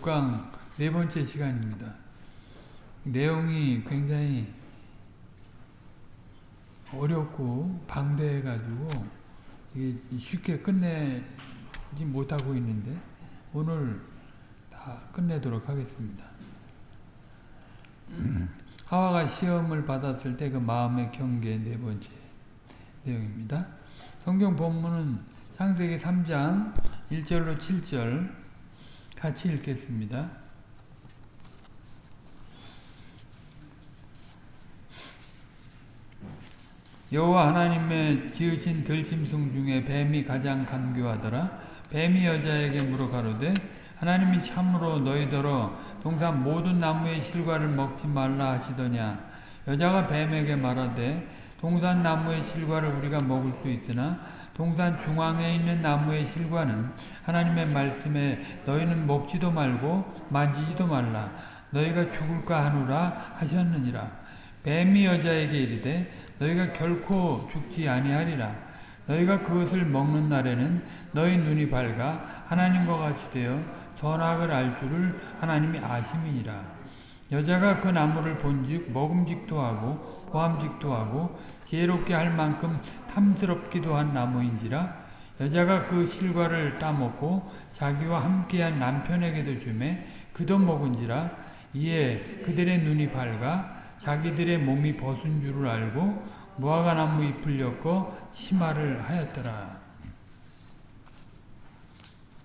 6강 네 번째 시간입니다. 내용이 굉장히 어렵고 방대해가지고 쉽게 끝내지 못하고 있는데 오늘 다 끝내도록 하겠습니다. 하와가 시험을 받았을 때 그 마음의 경계 네 번째 내용입니다. 성경 본문은 창세기 3장 1절로 7절 같이 읽겠습니다. 여호와 하나님의 지으신 들짐승 중에 뱀이 가장 간교하더라. 뱀이 여자에게 물어 가로되 하나님이 참으로 너희더러 동산 모든 나무의 실과를 먹지 말라 하시더냐. 여자가 뱀에게 말하되 동산 나무의 실과를 우리가 먹을 수 있으나 동산 중앙에 있는 나무의 실과는 하나님의 말씀에 너희는 먹지도 말고 만지지도 말라. 너희가 죽을까 하노라 하셨느니라. 뱀이 여자에게 이르되 너희가 결코 죽지 아니하리라. 너희가 그것을 먹는 날에는 너희 눈이 밝아 하나님과 같이 되어 선악을 알 줄을 하나님이 아심이니라. 여자가 그 나무를 본즉 먹음직도 하고 보암직도 하고 지혜롭게 할 만큼 탐스럽기도 한 나무인지라 여자가 그 실과를 따먹고 자기와 함께한 남편에게도 주매 그도 먹은지라 이에 그들의 눈이 밝아 자기들의 몸이 벗은 줄을 알고 무화과 나무 잎을 엮어 치마를 하였더라.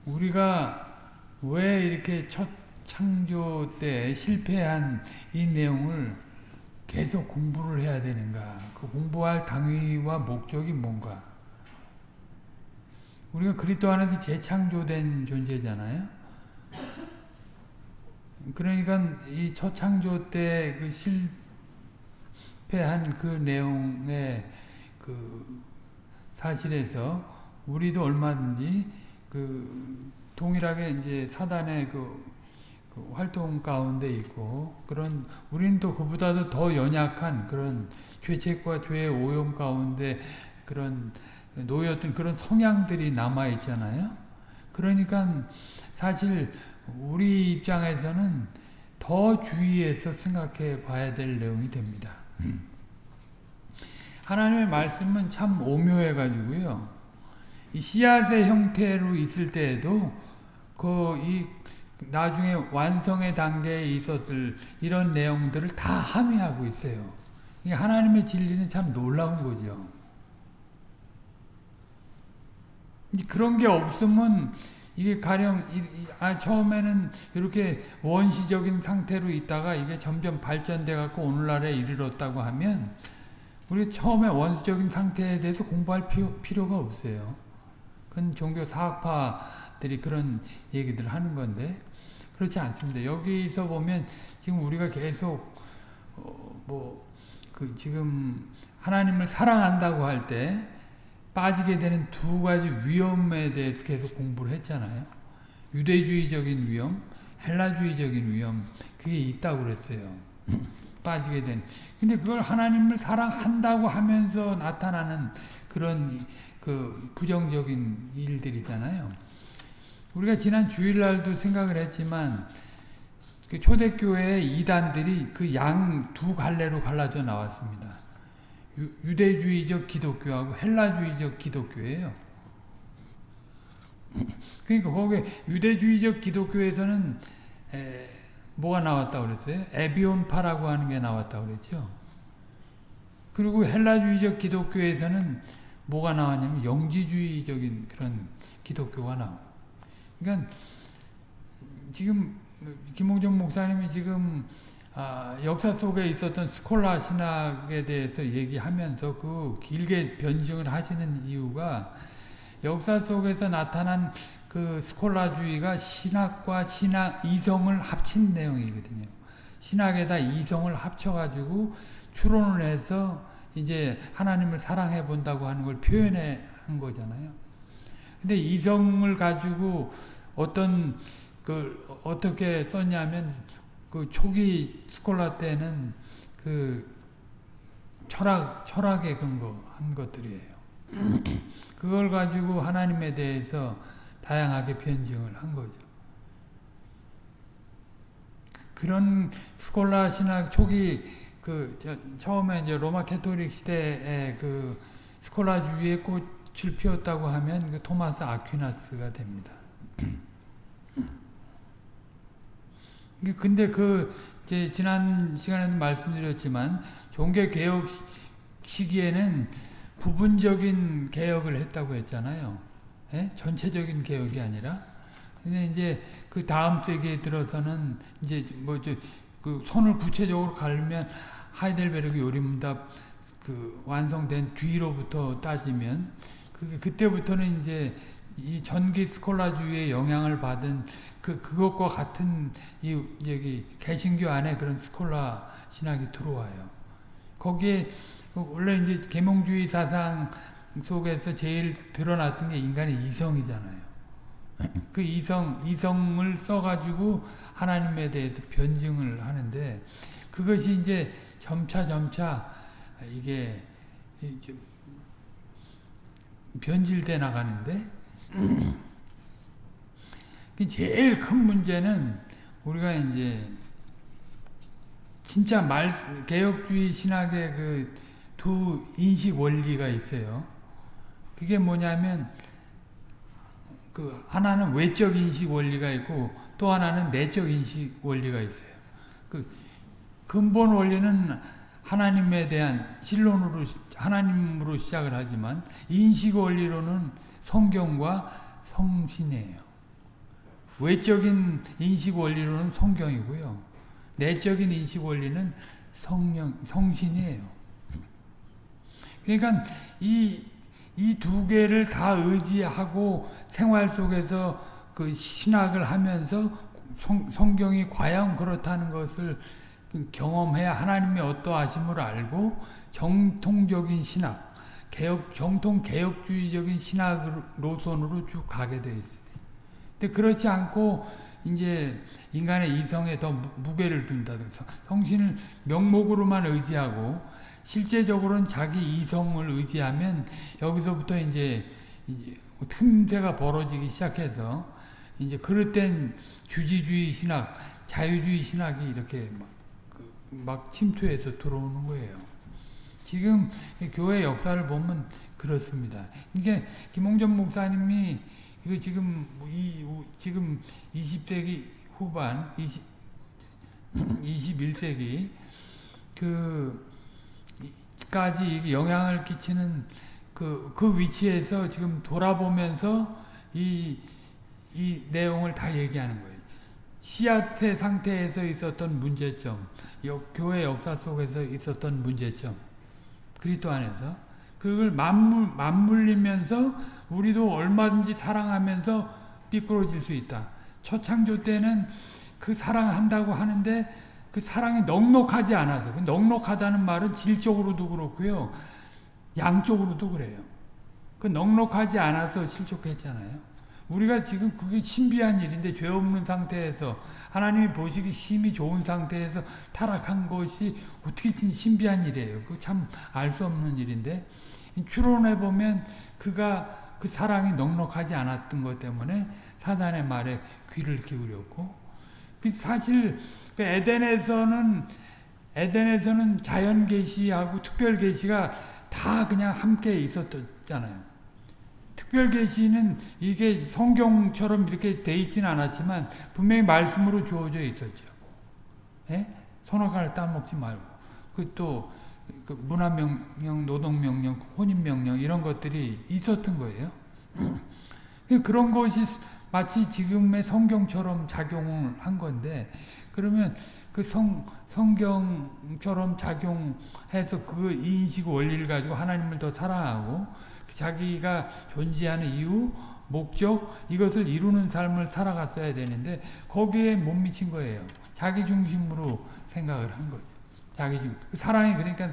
우리가 왜 이렇게 첫 창조 때 실패한 이 내용을 계속 공부를 해야 되는가? 그 공부할 당위와 목적이 뭔가? 우리가 그리스도 안에서 재창조된 존재잖아요. 그러니까 이 첫 창조 때 그 실패한 그 내용의 그 사실에서 우리도 얼마든지 그 동일하게 이제 사단의 그, 그 활동 가운데 있고 그런 우리는 또 그보다도 더 연약한 그런 죄책과 죄의 오염 가운데 그런 놓였던 그런 성향들이 남아 있잖아요. 그러니까 사실 우리 입장에서는 더 주의해서 생각해 봐야 될 내용이 됩니다. 하나님의 말씀은 참 오묘해 가지고요. 이 씨앗의 형태로 있을 때에도 그이 나중에 완성의 단계에 있었을 이런 내용들을 다 함의하고 있어요. 하나님의 진리는 참 놀라운 거죠. 그런 게 없으면 이게 가령 아 처음에는 이렇게 원시적인 상태로 있다가 이게 점점 발전돼 갖고 오늘날에 이르렀다고 하면 우리 처음에 원시적인 상태에 대해서 공부할 필요, 가 없어요. 그건 종교 사학파 들이 그런 얘기들 하는 건데 그렇지 않습니다. 여기서 보면 지금 우리가 계속 어 뭐그 지금 하나님을 사랑한다고 할 때 빠지게 되는 두 가지 위험에 대해서 계속 공부를 했잖아요. 유대주의적인 위험, 헬라주의적인 위험, 그게 있다고 그랬어요. 빠지게 된. 근데 그걸 하나님을 사랑한다고 하면서 나타나는 그런 그 부정적인 일들이잖아요. 우리가 지난 주일날도 생각을 했지만 그 초대교회 이단들이 그 양 두 갈래로 갈라져 나왔습니다. 유, 대주의적 기독교하고 헬라주의적 기독교예요. 그러니까 거기 유대주의적 기독교에서는 에, 뭐가 나왔다고 그랬어요? 에비온파라고 하는 게 나왔다고 그랬죠. 그리고 헬라주의적 기독교에서는 뭐가 나왔냐면 영지주의적인 그런 기독교가 나와. 그러니까 지금 김홍정 목사님이 지금 아, 역사 속에 있었던 스콜라 신학에 대해서 얘기하면서 그 길게 변증을 하시는 이유가 역사 속에서 나타난 그 스콜라주의가 신학과 신학 이성을 합친 내용이거든요. 신학에다 이성을 합쳐가지고 추론을 해서 이제 하나님을 사랑해 본다고 하는 걸 표현해 한 거잖아요. 근데 이성을 가지고 어떤 그 어떻게 썼냐면 그 초기 스콜라 때는 그 철학, 철학에 근거한 것들이에요. 그걸 가지고 하나님에 대해서 다양하게 변증을 한 거죠. 그런 스콜라 신학 초기 그 처음에 이제 로마 캐토릭 시대에 그 스콜라주의의 꽃 을 피웠다고 하면 그 토마스 아퀴나스가 됩니다. 근데 그 지난 시간에도 말씀드렸지만 종교 개혁 시기에는 부분적인 개혁을 했다고 했잖아요. 예? 전체적인 개혁이 아니라. 근데 이제 그 다음 세기에 들어서는 이제 뭐저그 손을 구체적으로 갈면 하이델베르그 요리문답 그 완성된 뒤로부터 따지면 그 그때부터는 이제 이 전기 스콜라주의의 영향을 받은 그 그것과 같은 이 여기 개신교 안에 그런 스콜라 신학이 들어와요. 거기에 원래 이제 계몽주의 사상 속에서 제일 드러났던 게 인간의 이성이잖아요. 그 이성 이성을 써가지고 하나님에 대해서 변증을 하는데 그것이 이제 점차 점차 이게 변질돼 나가는데 제일 큰 문제는 우리가 이제 진짜 말 개혁주의 신학의 그 두 인식 원리가 있어요. 그게 뭐냐면 그 하나는 외적 인식 원리가 있고 또 하나는 내적 인식 원리가 있어요. 그 근본 원리는 하나님에 대한 신론으로 하나님으로 시작을 하지만 인식 원리로는 성경과 성신이에요. 외적인 인식 원리로는 성경이고요. 내적인 인식 원리는 성령 성신이에요. 그러니까 이 이 두 개를 다 의지하고 생활 속에서 그 신학을 하면서 성, 성경이 과연 그렇다는 것을 경험해야 하나님의 어떠하심을 알고 정통적인 신학, 개혁, 정통 개혁주의적인 신학 노선으로 쭉 가게 돼 있어요. 근데 그렇지 않고 이제 인간의 이성에 더 무게를 둔다든가 성신을 명목으로만 의지하고 실제적으로는 자기 이성을 의지하면 여기서부터 이제 틈새가 벌어지기 시작해서 이제 땐 주지주의 신학, 자유주의 신학이 이렇게 막, 그, 막 침투해서 들어오는 거예요. 지금 교회 역사를 보면 그렇습니다. 이게 김홍전 목사님이 이거 지금 이 지금 20세기 후반 20 21세기 그 까지 영향을 끼치는 그, 그 위치에서 지금 돌아보면서 이, 이 내용을 다 얘기하는 거예요. 씨앗의 상태에서 있었던 문제점, 교회 역사 속에서 있었던 문제점, 그리스도 안에서 그걸 맞물, 맞물리면서 우리도 얼마든지 사랑하면서 삐뚤어질 수 있다. 첫 창조 때는 그 사랑한다고 하는데 그 사랑이 넉넉하지 않아서 그 넉넉하다는 말은 질적으로도 그렇고요. 양쪽으로도 그래요. 그 넉넉하지 않아서 실족했잖아요. 우리가 지금 그게 신비한 일인데 죄 없는 상태에서 하나님이 보시기 심히 좋은 상태에서 타락한 것이 어떻게 신비한 일이에요. 그 참 알 수 없는 일인데 추론해 보면 그가 그 사랑이 넉넉하지 않았던 것 때문에 사단의 말에 귀를 기울였고 그 사실 그 에덴에서는 에덴에서는 자연 계시하고 특별 계시가 다 그냥 함께 있었잖아요. 특별 계시는 이게 성경처럼 이렇게 돼 있지는 않았지만 분명히 말씀으로 주어져 있었죠. 예? 선악과를 따먹지 말고 그또 그 문화명령, 노동명령, 혼인명령 이런 것들이 있었던 거예요. 그런 것이 마치 지금의 성경처럼 작용을 한 건데 그러면 그 성, 성경처럼 작용해서 그 인식 원리를 가지고 하나님을 더 사랑하고 자기가 존재하는 이유, 목적 이것을 이루는 삶을 살아갔어야 되는데 거기에 못 미친 거예요. 자기 중심으로 생각을 한 거죠. 자기 중그 사랑이 그러니까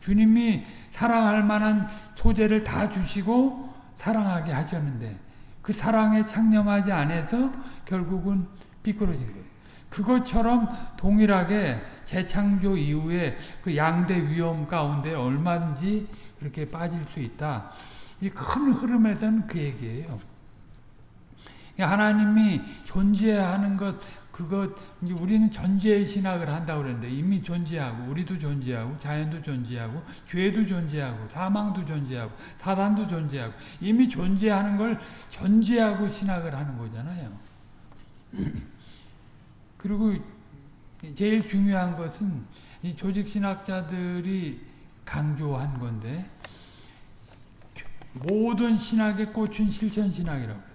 주님이 사랑할 만한 소재를 다 주시고 사랑하게 하셨는데 그 사랑에 창념하지 않아서 결국은 삐뚤어진 거예요. 그것처럼 동일하게 재창조 이후에 그 양대 위험 가운데 얼마든지 그렇게 빠질 수 있다. 이 큰 흐름에서는 그 얘기예요. 하나님이 존재하는 것 그것 우리는 전제 신학을 한다고 그랬는데 이미 존재하고 우리도 존재하고 자연도 존재하고 죄도 존재하고 사망도 존재하고 사단도 존재하고 이미 존재하는 걸 전제하고 신학을 하는 거잖아요. 그리고 제일 중요한 것은 이 조직 신학자들이 강조한 건데 모든 신학의 꽃은 실천 신학이라고 그래요.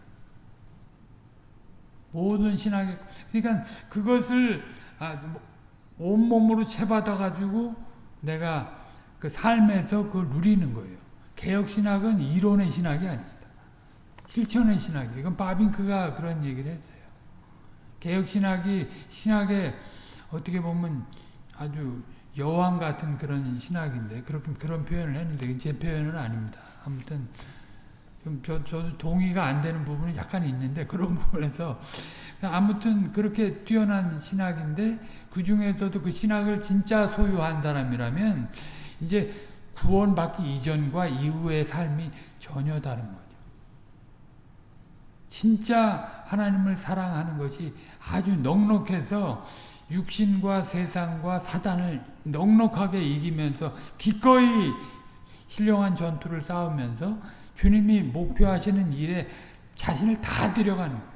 모든 신학의 그러니까 그것을 아, 뭐, 온몸으로 채받아 가지고 내가 그 삶에서 그걸 누리는 거예요. 개혁 신학은 이론의 신학이 아닙니다. 실천의 신학이. 이건 바빙크가 그런 얘기를 했어요. 개혁 신학이 신학의 어떻게 보면 아주 여왕 같은 그런 신학인데 그렇게 그런 표현을 했는데 제 표현은 아닙니다. 아무튼 좀 저, 저도 동의가 안 되는 부분이 약간 있는데 그런 부분에서 아무튼 그렇게 뛰어난 신학인데 그 중에서도 그 신학을 진짜 소유한 사람이라면 이제 구원받기 이전과 이후의 삶이 전혀 다른 거죠. 진짜 하나님을 사랑하는 것이 아주 넉넉해서 육신과 세상과 사단을 넉넉하게 이기면서 기꺼이 신령한 전투를 싸우면서 주님이 목표하시는 일에 자신을 다 들여가는 거예요.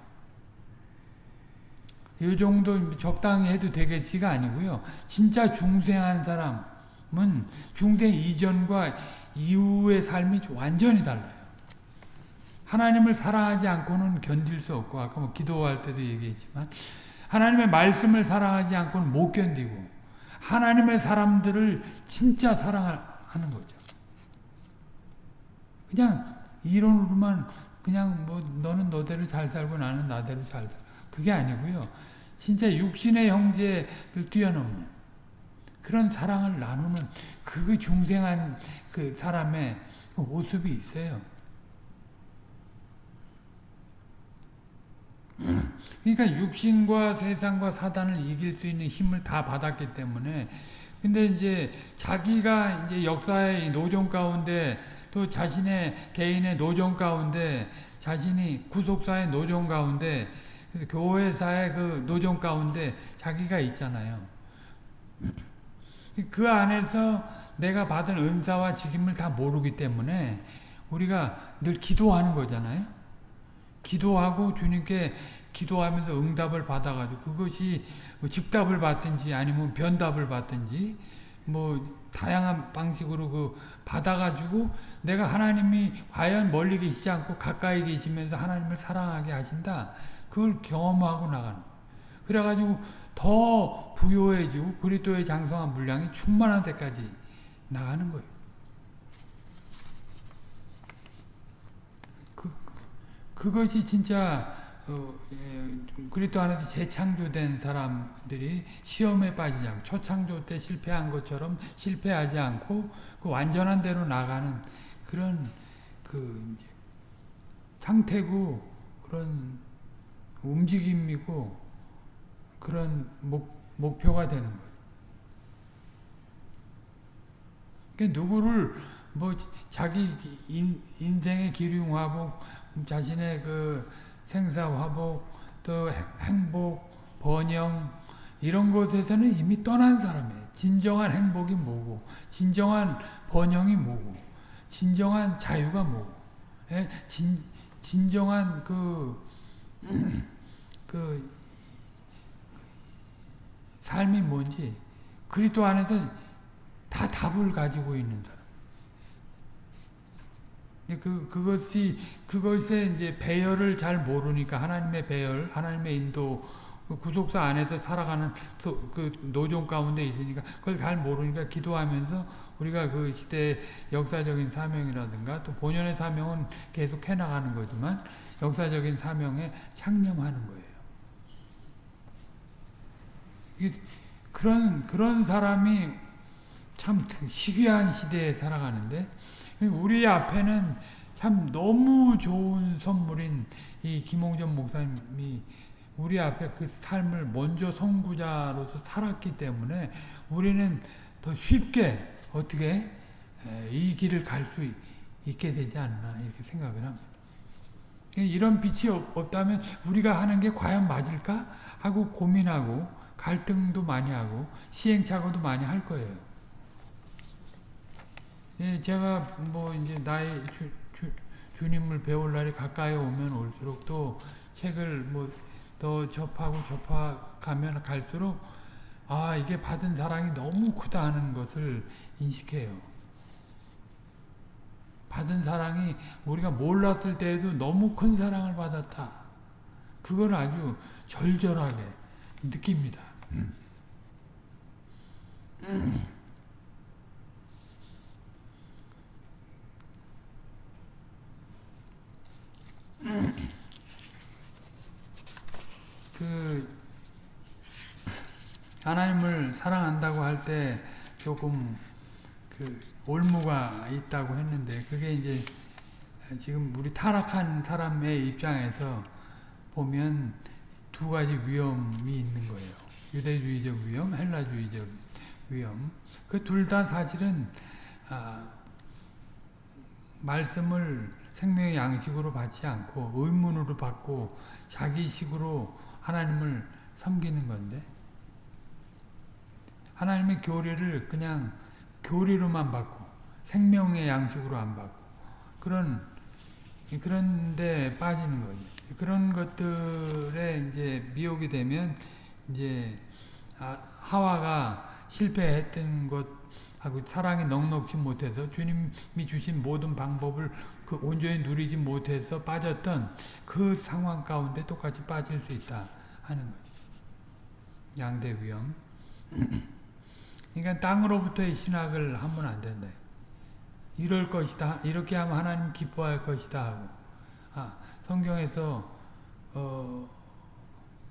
이 정도 적당히 해도 되겠지가 아니고요. 진짜 중생한 사람은 중생 이전과 이후의 삶이 완전히 달라요. 하나님을 사랑하지 않고는 견딜 수 없고 아까 뭐 기도할 때도 얘기했지만 하나님의 말씀을 사랑하지 않고는 못 견디고 하나님의 사람들을 진짜 사랑하는 거죠. 그냥 이론으로만 그냥 뭐 너는 너대로 잘 살고 나는 나대로 잘 살고 그게 아니고요. 진짜 육신의 형제를 뛰어넘는 그런 사랑을 나누는 그 중생한 그 사람의 모습이 있어요. 그러니까 육신과 세상과 사단을 이길 수 있는 힘을 다 받았기 때문에 근데 이제 자기가 이제 역사의 노정 가운데 또 자신의 개인의 노정 가운데 자신이 구속사의 노정 가운데 교회사의 그 노정 가운데 자기가 있잖아요. 그 안에서 내가 받은 은사와 직임을 다 모르기 때문에 우리가 늘 기도하는 거잖아요. 기도하고 주님께 기도하면서 응답을 받아가지고 그것이 뭐 즉답을 받든지 아니면 변답을 받든지 뭐 다양한 방식으로 그 받아가지고 내가 하나님이 과연 멀리 계시지 않고 가까이 계시면서 하나님을 사랑하게 하신다. 그걸 경험하고 나가는 그래가지고 더 부요해지고 그리스도의 장성한 물량이 충만한 데까지 나가는 거예요. 그, 그것이 진짜 어, 예, 그리스도 안에서 재창조된 사람들이 시험에 빠지지 않고 초창조 때 실패한 것처럼 실패하지 않고 그 완전한 대로 나가는 그런 그 상태고 그런 움직임이고 그런 목, 목표가 되는 거예요. 그러니까 누구를 뭐 자기 인, 인생의 기륭하고 자신의 그 생사화복, 또 행복, 번영 이런 곳에서는 이미 떠난 사람이에요. 진정한 행복이 뭐고, 진정한 번영이 뭐고, 진정한 자유가 뭐고, 예? 진, 진정한 그, 그, 삶이 뭔지, 그리스도 안에서 다 답을 가지고 있는 사람. 그, 그것이, 그것에 이제 배열을 잘 모르니까 하나님의 배열, 하나님의 인도, 그 구속사 안에서 살아가는 그 노종 가운데 있으니까 그걸 잘 모르니까 기도하면서 우리가 그 시대의 역사적인 사명이라든가 또 본연의 사명은 계속 해나가는 거지만 역사적인 사명에 창념하는 거예요. 그런, 그런 사람이 참 희귀한 시대에 살아가는데 우리 앞에는 참 너무 좋은 선물인 이 김홍전 목사님이 우리 앞에 그 삶을 먼저 선구자로서 살았기 때문에 우리는 더 쉽게 어떻게 이 길을 갈 수 있게 되지 않나 이렇게 생각을 합니다. 이런 빛이 없- 없다면 우리가 하는 게 과연 맞을까 하고 고민하고 갈등도 많이 하고 시행착오도 많이 할 거예요. 예, 제가 뭐 이제 나의 주, 주, 주님을 배울 날이 가까이 오면 올수록 또 책을 뭐 더 접하고 접하가면 갈수록 아 이게 받은 사랑이 너무 크다 하는 것을 인식해요. 받은 사랑이 우리가 몰랐을 때에도 너무 큰 사랑을 받았다. 그걸 아주 절절하게 느낍니다. 그 하나님을 사랑한다고 할 때 조금 그 올무가 있다고 했는데 그게 이제 지금 우리 타락한 사람의 입장에서 보면 두 가지 위험이 있는 거예요. 유대주의적 위험, 헬라주의적 위험. 그 둘 다 사실은 아, 말씀을 생명의 양식으로 받지 않고 의문으로 받고 자기식으로 하나님을 섬기는 건데 하나님의 교리를 그냥 교리로만 받고 생명의 양식으로 안 받고 그런 그런 데 빠지는 거지. 그런 것들에 이제 미혹이 되면 이제 아, 하와가 실패했던 것 하고 사랑이 넉넉히 못해서 주님이 주신 모든 방법을 그 온전히 누리지 못해서 빠졌던 그 상황 가운데 똑같이 빠질 수 있다 하는 거지. 양대 위험. 그러니까 땅으로부터의 신학을 하면 안 된다. 이럴 것이다. 이렇게 하면 하나님 기뻐할 것이다 하고. 아, 성경에서 어,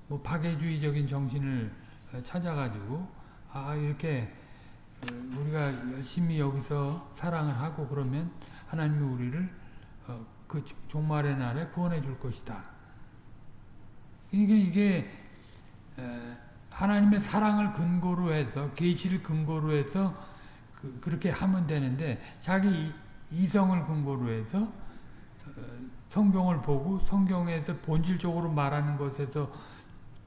뭐 파괴주의적인 정신을 찾아가지고 아 이렇게 어, 우리가 열심히 여기서 사랑을 하고 그러면 하나님이 우리를 어, 그 종말의 날에 구원해 줄 것이다. 이게 이게 에, 하나님의 사랑을 근거로 해서 계시를 근거로 해서 그, 그렇게 하면 되는데 자기 이성을 근거로 해서 어, 성경을 보고 성경에서 본질적으로 말하는 것에서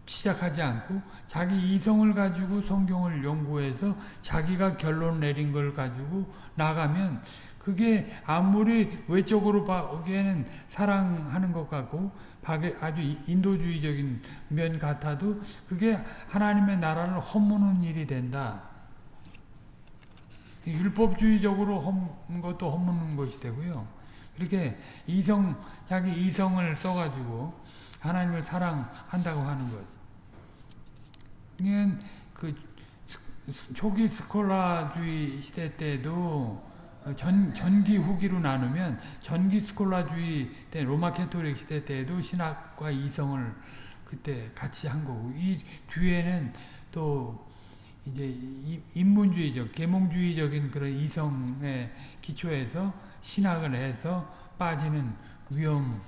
시작하지 않고 자기 이성을 가지고 성경을 연구해서 자기가 결론 내린 걸 가지고 나가면 그게 아무리 외적으로 보기에는 사랑하는 것 같고 아주 인도주의적인 면 같아도 그게 하나님의 나라를 허무는 일이 된다. 율법주의적으로 허는 것도 허무는 것이 되고요. 이렇게 이성, 자기 이성을 써가지고 하나님을 사랑한다고 하는 것. 그 초기 스콜라주의 시대 때도 전, 전기 후기로 나누면 전기 스콜라주의 때 로마 캐토릭 시대 때에도 신학과 이성을 그때 같이 한 거고 이 뒤에는 또 이제 인문주의적 계몽주의적인 그런 이성의 기초에서 신학을 해서 빠지는 위험을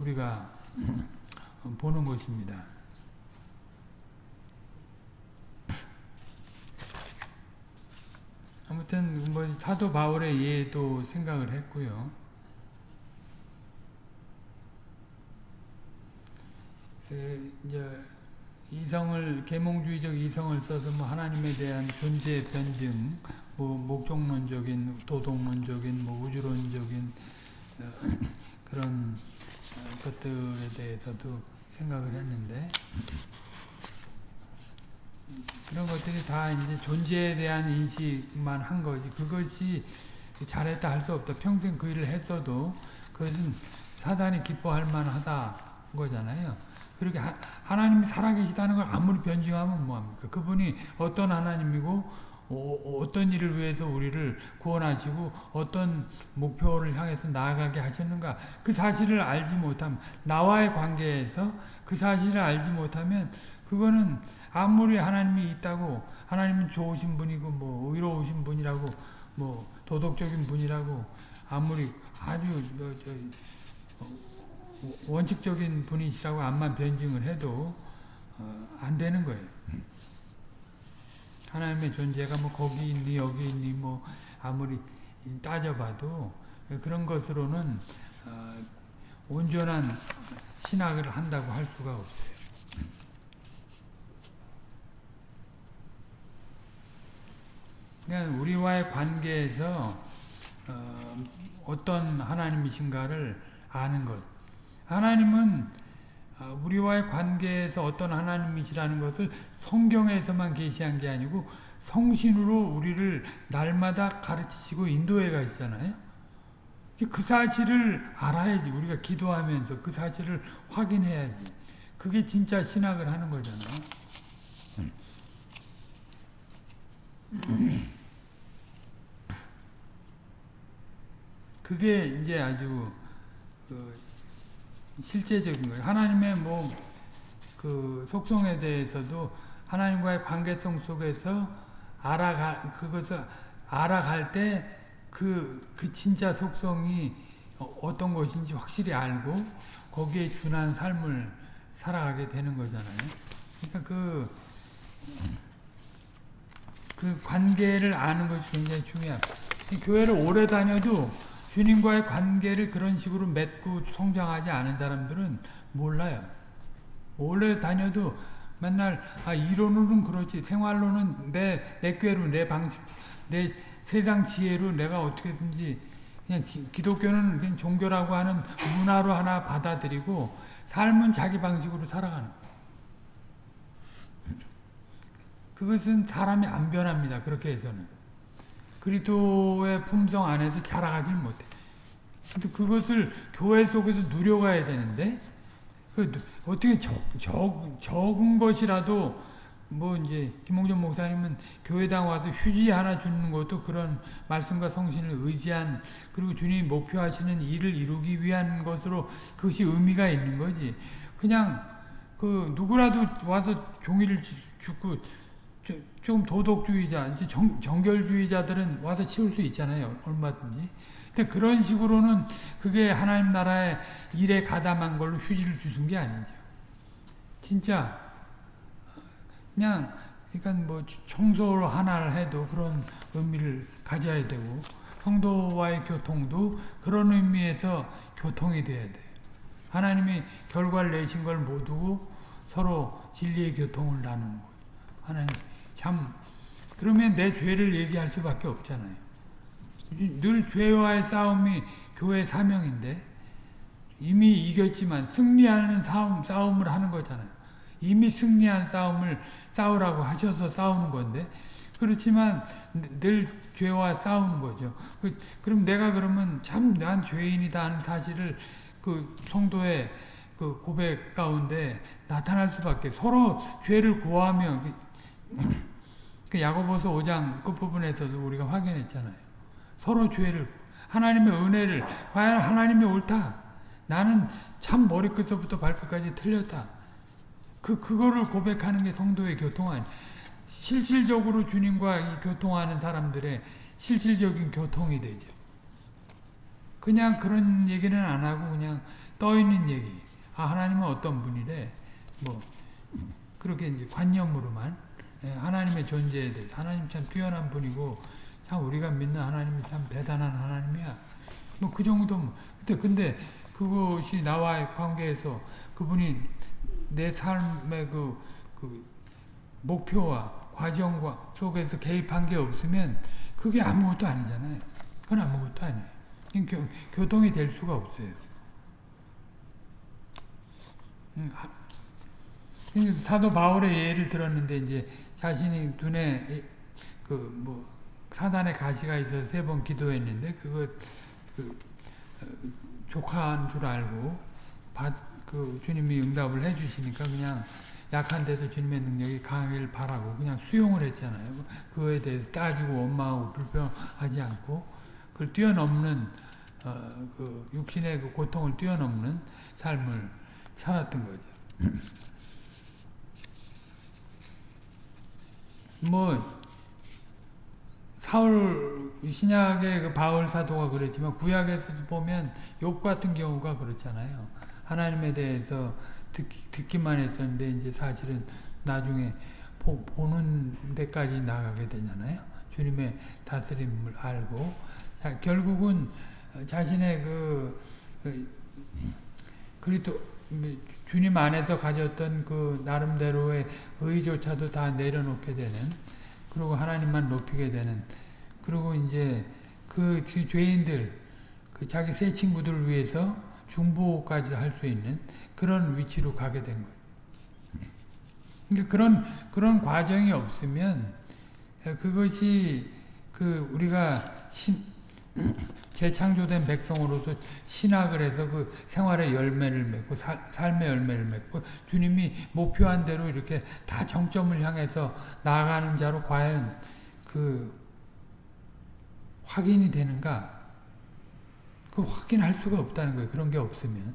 우리가 보는 것입니다. 아무튼 뭐 사도 바울의 예도 생각을 했고요. 그 이제 이성을 계몽주의적 이성을 써서 뭐 하나님에 대한 존재 변증, 뭐 목적론적인, 도덕론적인, 뭐 우주론적인 어, 그런 것들에 대해서도 생각을 했는데 그런 것들이 다 이제 존재에 대한 인식만 한 거지. 그것이 잘했다 할 수 없다. 평생 그 일을 했어도 그것은 사단이 기뻐할 만하다 거잖아요. 그렇게 하, 나님이 살아계시다는 걸 아무리 변증하면 뭐합니까? 그분이 어떤 하나님이고 어, 떤 일을 위해서 우리를 구원하시고 어떤 목표를 향해서 나아가게 하셨는가 그 사실을 알지 못하면 나와의 관계에서 그 사실을 알지 못하면 그거는 아무리 하나님이 있다고 하나님은 좋으신 분이고 뭐 의로우신 분이라고 뭐 도덕적인 분이라고 아무리 아주 뭐저 어, 원칙적인 분이시라고 암만 변증을 해도 어, 안 되는 거예요. 하나님의 존재가 뭐 거기 있니 여기 있니 뭐 아무리 따져봐도 그런 것으로는 어, 온전한 신학을 한다고 할 수가 없어요. 그러니까 우리와의 관계에서 어, 어떤 하나님이신가를 아는 것. 하나님은 어, 우리와의 관계에서 어떤 하나님이시라는 것을 성경에서만 계시한 게 아니고 성신으로 우리를 날마다 가르치시고 인도해 가시잖아요. 그 사실을 알아야지. 우리가 기도하면서 그 사실을 확인해야지. 그게 진짜 신학을 하는 거잖아요. 그게 이제 아주 그 실제적인 거예요. 하나님의 뭐 그 속성에 대해서도 하나님과의 관계성 속에서 알아가 그것을 알아갈 때 그, 그 진짜 속성이 어떤 것인지 확실히 알고 거기에 준한 삶을 살아가게 되는 거잖아요. 그러니까 그, 그 관계를 아는 것이 굉장히 중요합니다. 교회를 오래 다녀도 주님과의 관계를 그런 식으로 맺고 성장하지 않은 사람들은 몰라요. 오래 다녀도 맨날 아 이론으로는 그렇지 생활로는 내, 내 꾀로 내 방식 내 세상 지혜로 내가 어떻게든지 그냥 기, 독교는 그냥 종교라고 하는 문화로 하나 받아들이고 삶은 자기 방식으로 살아가는 그것은 사람이 안 변합니다. 그렇게 해서는. 그리스도의 품성 안에서 자라가질 못해. 근데 그것을 교회 속에서 누려가야 되는데 그 어떻게 적, 적, 적은 것이라도 뭐 이제 김홍준 목사님은 교회당 와서 휴지 하나 주는 것도 그런 말씀과 성신을 의지한 그리고 주님이 목표하시는 일을 이루기 위한 것으로 그것이 의미가 있는 거지. 그냥 그 누구라도 와서 종이를 주고 좀 도덕주의자, 이제 정, 정결주의자들은 와서 치울 수 있잖아요. 얼마든지. 근데 그런 식으로는 그게 하나님 나라의 일에 가담한 걸로 휴지를 주신 게 아니죠. 진짜 그냥 그러니까 뭐 청소를 하나를 해도 그런 의미를 가져야 되고 성도와의 교통도 그런 의미에서 교통이 돼야 돼. 하나님이 결과를 내신 걸 모두고 서로 진리의 교통을 나누는 거예요. 하나님 참 그러면 내 죄를 얘기할 수밖에 없잖아요. 늘 죄와의 싸움이 교회 사명인데 이미 이겼지만 승리하는 싸움, 싸움을 하는 거잖아요. 이미 승리한 싸움을 싸우라고 하셔서 싸우는 건데 그렇지만 늘 죄와 싸우는 거죠. 그, 럼 내가 그러면 참 난 죄인이다 하는 사실을 그 성도의 그 고백 가운데 나타날 수밖에 서로 죄를 고하며 그 야고보서 5장 끝부분에서도 우리가 확인했잖아요. 서로 죄를 하나님의 은혜를 과연 하나님이 옳다. 나는 참 머리끝부터 발끝까지 틀렸다. 그 그거를 고백하는 게 성도의 교통 아니. 실질적으로 주님과 교통하는 사람들의 실질적인 교통이 되죠. 그냥 그런 얘기는 안 하고 그냥 떠 있는 얘기. 아 하나님은 어떤 분이래. 뭐 그렇게 이제 관념으로만 예, 하나님의 존재에 대해서 하나님 참 뛰어난 분이고 참 우리가 믿는 하나님이 참 대단한 하나님이야. 뭐 그 정도. 근데 근데 그것이 나와의 관계에서 그분이 내 삶의 그, 그 목표와 과정과 속에서 개입한 게 없으면 그게 아무것도 아니잖아요. 그건 아무것도 아니에요. 교, 교통이 될 수가 없어요. 음, 사도 바울의 예를 들었는데 이제 자신이 눈에 그 뭐 사단의 가시가 있어서 세 번 기도했는데 그거 그 어, 조카인 줄 알고 받, 그 주님이 응답을 해주시니까 그냥 약한 데서 주님의 능력이 강하길 바라고 그냥 수용을 했잖아요. 그거에 대해서 따지고 원망하고 불평하지 않고 그걸 뛰어넘는 어, 그 육신의 그 고통을 뛰어넘는 삶을 살았던 거죠. 뭐 사울 신약의 그 바울 사도가 그랬지만 구약에서도 보면 욥 같은 경우가 그렇잖아요. 하나님에 대해서 듣, 듣기만 했었는데 이제 사실은 나중에 보, 보는 데까지 나가게 되잖아요. 주님의 다스림을 알고 자, 결국은 자신의 그, 그 그리고 주님 안에서 가졌던 그 나름대로의 의조차도 다 내려놓게 되는 그리고 하나님만 높이게 되는 그리고 이제 그 죄인들 그 자기 새 친구들을 위해서 중보까지 할 수 있는 그런 위치로 가게 된 거예요. 그러니까 그런 그런 과정이 없으면 그것이 그 우리가 신, 재창조된 백성으로서 신학을 해서 그 생활의 열매를 맺고 살, 삶의 열매를 맺고 주님이 목표한 대로 이렇게 다 정점을 향해서 나아가는 자로 과연 그 확인이 되는가? 그 확인할 수가 없다는 거예요. 그런 게 없으면.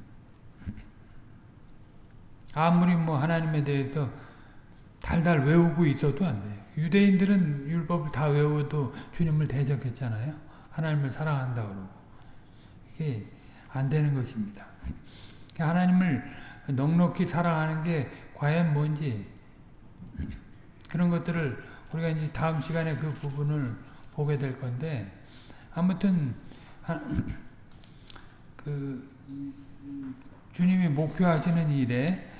아무리 뭐 하나님에 대해서 달달 외우고 있어도 안 돼요. 유대인들은 율법을 다 외워도 주님을 대적했잖아요. 하나님을 사랑한다 그러고. 이게 안 되는 것입니다. 하나님을 넉넉히 사랑하는 게 과연 뭔지 그런 것들을 우리가 이제 다음 시간에 그 부분을 보게 될 건데 아무튼 그 주님이 목표하시는 일에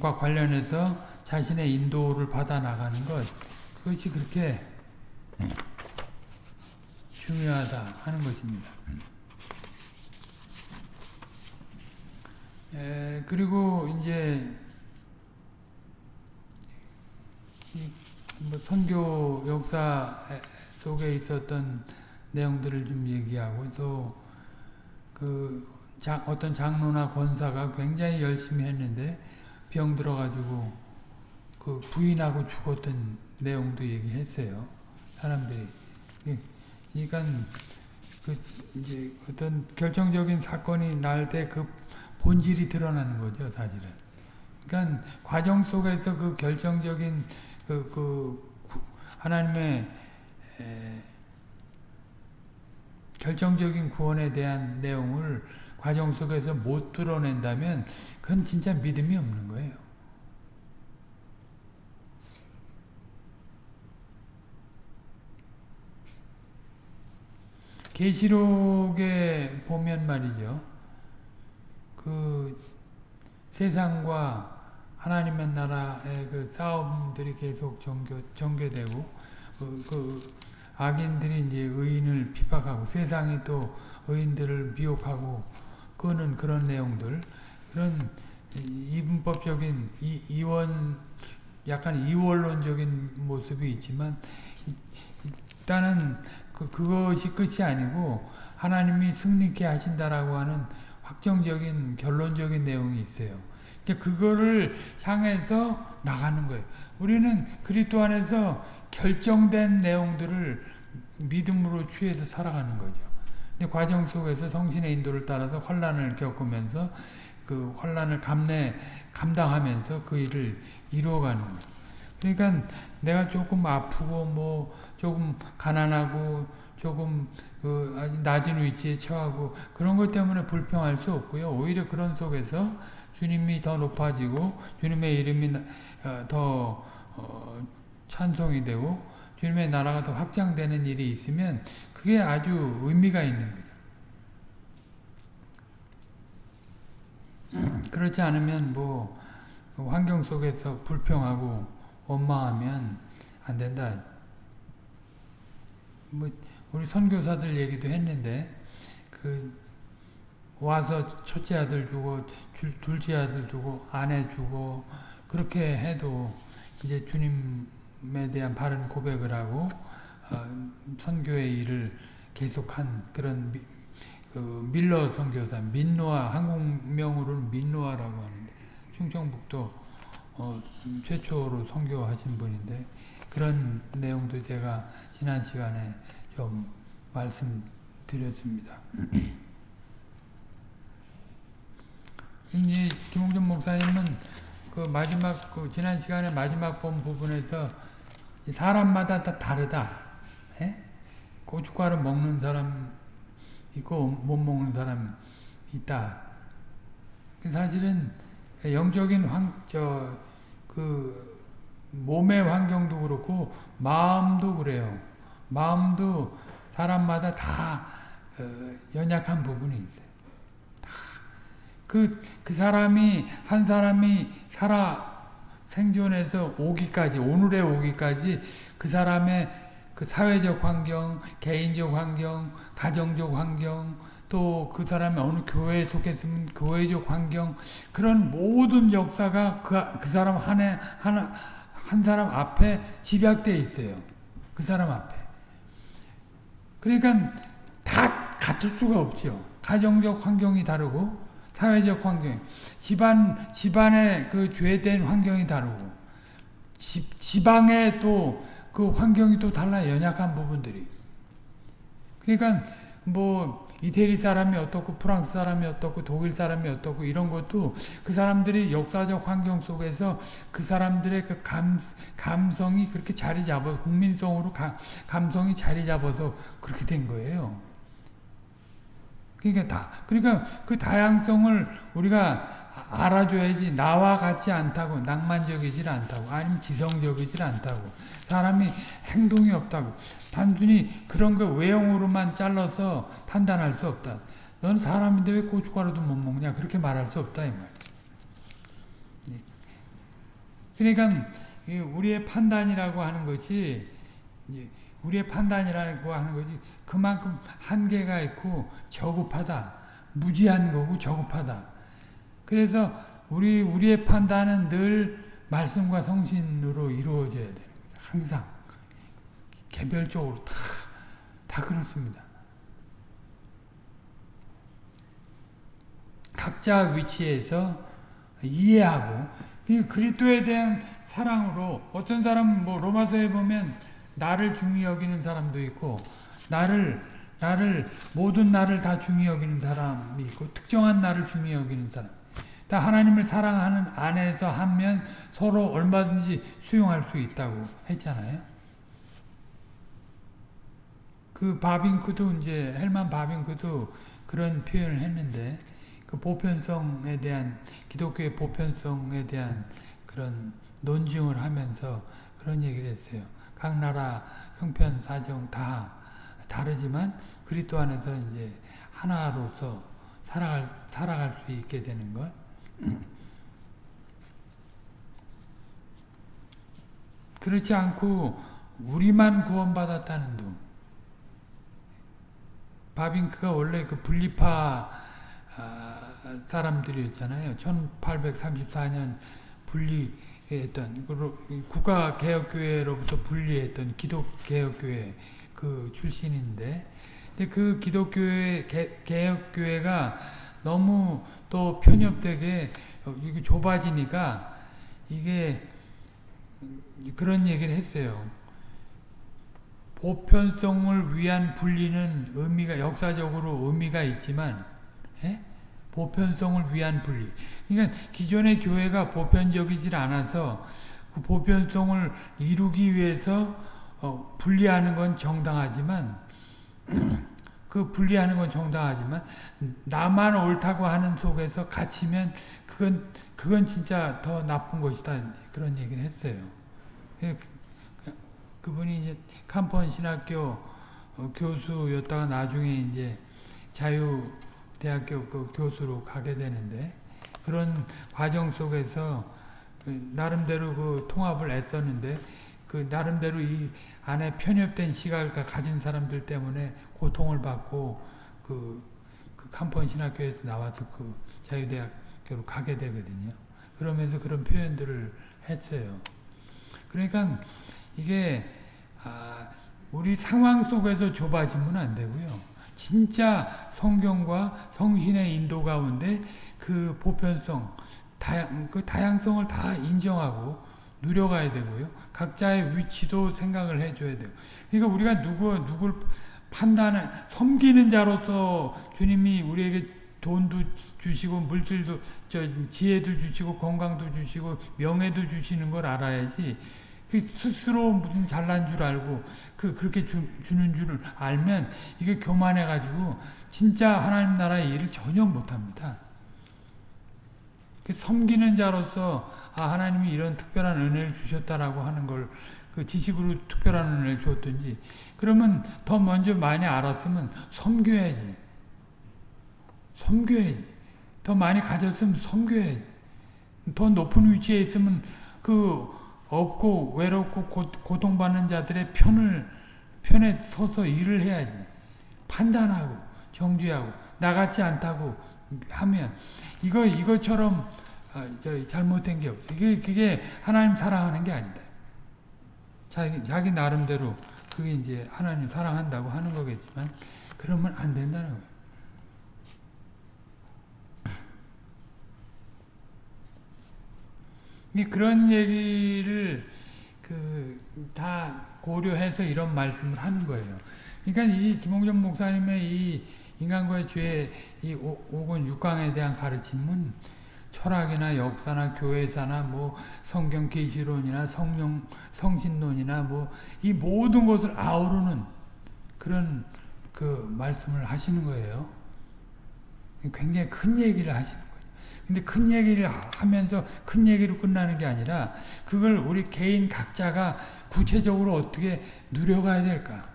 과 관련해서 자신의 인도를 받아 나가는 것 그것이 그렇게 중요하다 하는 것입니다. 에, 그리고 이제 뭐 선교 역사 속에 있었던 내용들을 좀 얘기하고 또 그 어떤 장로나 권사가 굉장히 열심히 했는데 병 들어가지고 그 부인하고 죽었던 내용도 얘기했어요. 사람들이. 그러니까 그 이제 어떤 결정적인 사건이 날 때 그 본질이 드러나는 거죠, 사실은. 그러니까 과정 속에서 그 결정적인 그, 그 하나님의 에, 결정적인 구원에 대한 내용을 과정 속에서 못 드러낸다면 그건 진짜 믿음이 없는 거예요. 계시록에 보면 말이죠. 그 세상과 하나님의 나라의 그 싸움들이 계속 전개, 전개 되고 그, 그 악인들이 이제 의인을 핍박하고 세상이 또 의인들을 미혹하고 끄는 그런 내용들 그런 이분법적인 이, 이원 약간 이원론적인 모습이 있지만 일단은 그, 그것이 끝이 아니고 하나님이 승리케 하신다라고 하는 확정적인 결론적인 내용이 있어요. 그러니까 그거를 향해서 나가는 거예요. 우리는 그리스도 안에서 결정된 내용들을 믿음으로 취해서 살아가는 거죠. 근데 과정 속에서 성신의 인도를 따라서 환란을 겪으면서 그 환란을 감내 감당하면서 그 일을 이루어가는 거예요. 그러니까 내가 조금 아프고 뭐 조금 가난하고 조금 그 낮은 위치에 처하고 그런 것 때문에 불평할 수 없고요. 오히려 그런 속에서 주님이 더 높아지고 주님의 이름이 어, 더 어, 찬송이 되고 주님의 나라가 더 확장되는 일이 있으면 그게 아주 의미가 있는 거죠. 그렇지 않으면 뭐 환경 속에서 불평하고 원망하면 안 된다. 뭐 우리 선교사들 얘기도 했는데 그 와서 첫째 아들 주고 둘째 아들 주고 아내 주고 그렇게 해도 이제 주님에 대한 바른 고백을 하고 어, 선교의 일을 계속한 그런 미, 그 밀러 선교사 민노아 한국명으로는 민노아라고 하는데 충청북도 어, 최초로 선교하신 분인데 그런 내용도 제가 지난 시간에 좀 말씀드렸습니다. 이 김홍준 목사님은 그 마지막 그 지난 시간에 마지막 본 부분에서 사람마다 다 다르다. 에? 예? 고춧가루 먹는 사람 있고 못 먹는 사람 있다. 사실은 영적인 환, 저, 그, 몸의 환경도 그렇고, 마음도 그래요. 마음도 사람마다 다, 어, 연약한 부분이 있어요. 그, 그 사람이, 한 사람이 살아 생존해서 오기까지, 오늘에 오기까지 그 사람의 그 사회적 환경, 개인적 환경, 가정적 환경, 또 그 사람이 어느 교회에 속했으면 교회적 환경, 그런 모든 역사가 그, 그 사람 한 해, 하나, 한 사람 앞에 집약되어 있어요. 그 사람 앞에. 그러니까 다 같을 수가 없죠. 가정적 환경이 다르고, 사회적 환경, 집안, 집안의 그 죄된 환경이 다르고, 집, 지방의 또 그 환경이 또 달라 연약한 부분들이. 그러니까 뭐 이태리 사람이 어떻고 프랑스 사람이 어떻고 독일 사람이 어떻고 이런 것도 그 사람들이 역사적 환경 속에서 그 사람들의 그 감, 감성이 그렇게 자리 잡아서 국민성으로 가, 감성이 자리 잡아서 그렇게 된 거예요. 그러니까 다 그러니까 그 다양성을 우리가 알아줘야지 나와 같지 않다고 낭만적이질 않다고 아니면 지성적이질 않다고 사람이 행동이 없다고 단순히 그런 거 외형으로만 잘라서 판단할 수 없다. 넌 사람인데 왜 고춧가루도 못 먹냐 그렇게 말할 수 없다 이 말. 그러니까 우리의 판단이라고 하는 것이 우리의 판단이라고 하는 것이 그만큼 한계가 있고 저급하다. 무지한 거고 저급하다. 그래서 우리 우리의 판단은 늘 말씀과 성신으로 이루어져야 거죠. 항상 개별적으로 다, 다 그렇습니다. 각자 위치에서 이해하고 그리스도에 대한 사랑으로 어떤 사람은 뭐 로마서에 보면 나를 중히 여기는 사람도 있고 나를 나를 모든 나를 다 중히 여기는 사람이 있고 특정한 나를 중히 여기는 사람. 다 하나님을 사랑하는 안에서 하면 서로 얼마든지 수용할 수 있다고 했잖아요. 그 바빙크도 이제 헬만 바빙크도 그런 표현을 했는데 그 보편성에 대한 기독교의 보편성에 대한 그런 논증을 하면서 그런 얘기를 했어요. 각 나라 형편 사정 다 다르지만 그리스도 안에서 이제 하나로서 살아갈 살아갈 수 있게 되는 것. 그렇지 않고 우리만 구원받았다는 둥. 바빙크가 원래 그 분리파 사람들이었잖아요. 1834년 분리했던 국가개혁교회로부터 분리했던 기독개혁교회 그 출신인데 근데 그 기독교회 개혁교회가 너무 또 편협되게 이게 좁아지니까 이게 그런 얘기를 했어요. 보편성을 위한 분리는 의미가 역사적으로 의미가 있지만 예? 보편성을 위한 분리. 그러니까 기존의 교회가 보편적이질 않아서 그 보편성을 이루기 위해서 어, 분리하는 건 정당하지만 그 분리하는 건 정당하지만 나만 옳다고 하는 속에서 갇히면 그건 그건 진짜 더 나쁜 것이다 그런 얘기를 했어요. 그, 그분이 이제 캄폰 신학교 어, 교수였다가 나중에 이제 자유 대학교 그 교수로 가게 되는데 그런 과정 속에서 그 나름대로 그 통합을 애썼는데 그 나름대로 이 안에 편협된 시각을 가진 사람들 때문에 고통을 받고 그, 그 캄폰 신학교에서 나와서 그 자유대학교로 가게 되거든요. 그러면서 그런 표현들을 했어요. 그러니까 이게 아, 우리 상황 속에서 좁아지면 안 되고요. 진짜 성경과 성신의 인도 가운데 그 보편성, 다양, 그 다양성을 다 인정하고 누려가야 되고요. 각자의 위치도 생각을 해줘야 돼요. 그러니까 우리가 누구, 누굴 판단을, 섬기는 자로서 주님이 우리에게 돈도 주시고, 물질도, 저, 지혜도 주시고, 건강도 주시고, 명예도 주시는 걸 알아야지. 그 스스로 무슨 잘난 줄 알고 그 그렇게 주, 주는 줄을 알면 이게 교만해 가지고 진짜 하나님 나라의 일을 전혀 못 합니다. 그 섬기는 자로서 아 하나님이 이런 특별한 은혜를 주셨다라고 하는 걸 그 지식으로 특별한 은혜를 줬든지 그러면 더 먼저 많이 알았으면 섬겨야지. 섬겨야지. 더 많이 가졌으면 섬겨야지. 더 높은 위치에 있으면 그 없고 외롭고 고, 고 통받는 자들의 편을 편에 서서 일을 해야지. 판단하고 정죄하고 나같지 않다고 하면 이거 이것처럼 어, 저 잘못된 게 없어. 이게 그게 하나님 사랑하는 게 아니다. 자기 자기 나름대로 그게 이제 하나님 사랑한다고 하는 거겠지만 그러면 안 된다는 거예요. 그런 얘기를 그 다 고려해서 이런 말씀을 하는 거예요. 그러니까 이 김홍전 목사님의 이 인간과의 죄, 이 5권 6강에 대한 가르침은 철학이나 역사나 교회사나 뭐 성경 계시론이나 성령 성신론이나 뭐 이 모든 것을 아우르는 그런 그 말씀을 하시는 거예요. 굉장히 큰 얘기를 하시는 거예요. 근데 큰 얘기를 하면서 큰 얘기로 끝나는 게 아니라 그걸 우리 개인 각자가 구체적으로 어떻게 누려가야 될까?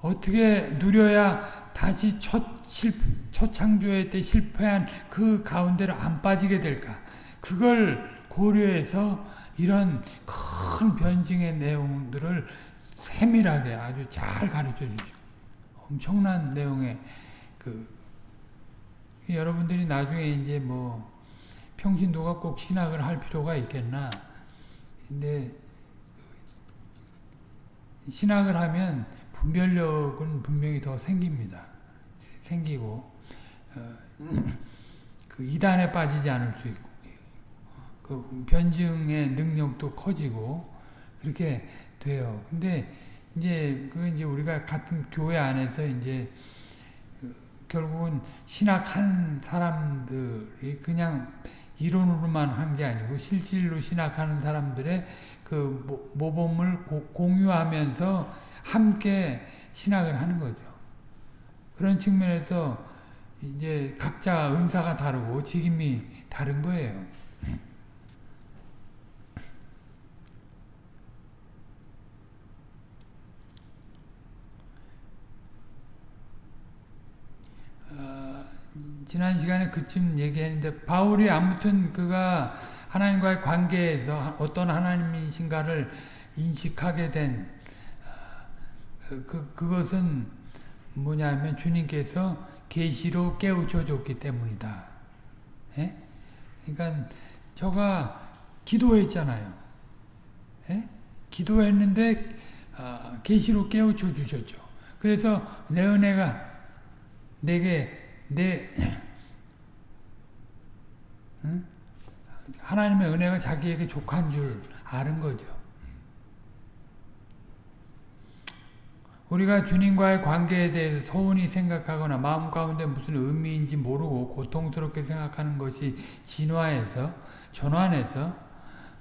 어떻게 누려야 다시 첫, 실, 첫 창조회 때 실패한 그 가운데로 안 빠지게 될까? 그걸 고려해서 이런 큰 변증의 내용들을 세밀하게 아주 잘 가르쳐 주죠. 엄청난 내용의 그 여러분들이 나중에 이제 뭐 평신도가 꼭 신학을 할 필요가 있겠나. 근데 신학을 하면 분별력은 분명히 더 생깁니다. 생기고 어, 그 이단에 빠지지 않을 수 있고 그 변증의 능력도 커지고 그렇게 돼요. 근데 이제 그 이제 우리가 같은 교회 안에서 이제 결국은 신학한 사람들이 그냥 이론으로만 한 게 아니고 실질로 신학하는 사람들의 그 모범을 공유하면서 함께 신학을 하는 거죠. 그런 측면에서 이제 각자 은사가 다르고 직임이 다른 거예요. 지난 시간에 그쯤 얘기했는데 바울이 아무튼 그가 하나님과의 관계에서 어떤 하나님이신가를 인식하게 된 그, 그것은 뭐냐면 주님께서 계시로 깨우쳐 줬기 때문이다. 예? 그러니까 저가 기도했잖아요. 예? 기도했는데 계시로 어, 깨우쳐 주셨죠. 그래서 내 은혜가 내게 내 응? 하나님의 은혜가 자기에게 족한 줄 아는 거죠. 우리가 주님과의 관계에 대해서 서운히 생각하거나 마음 가운데 무슨 의미인지 모르고 고통스럽게 생각하는 것이 진화해서 전환해서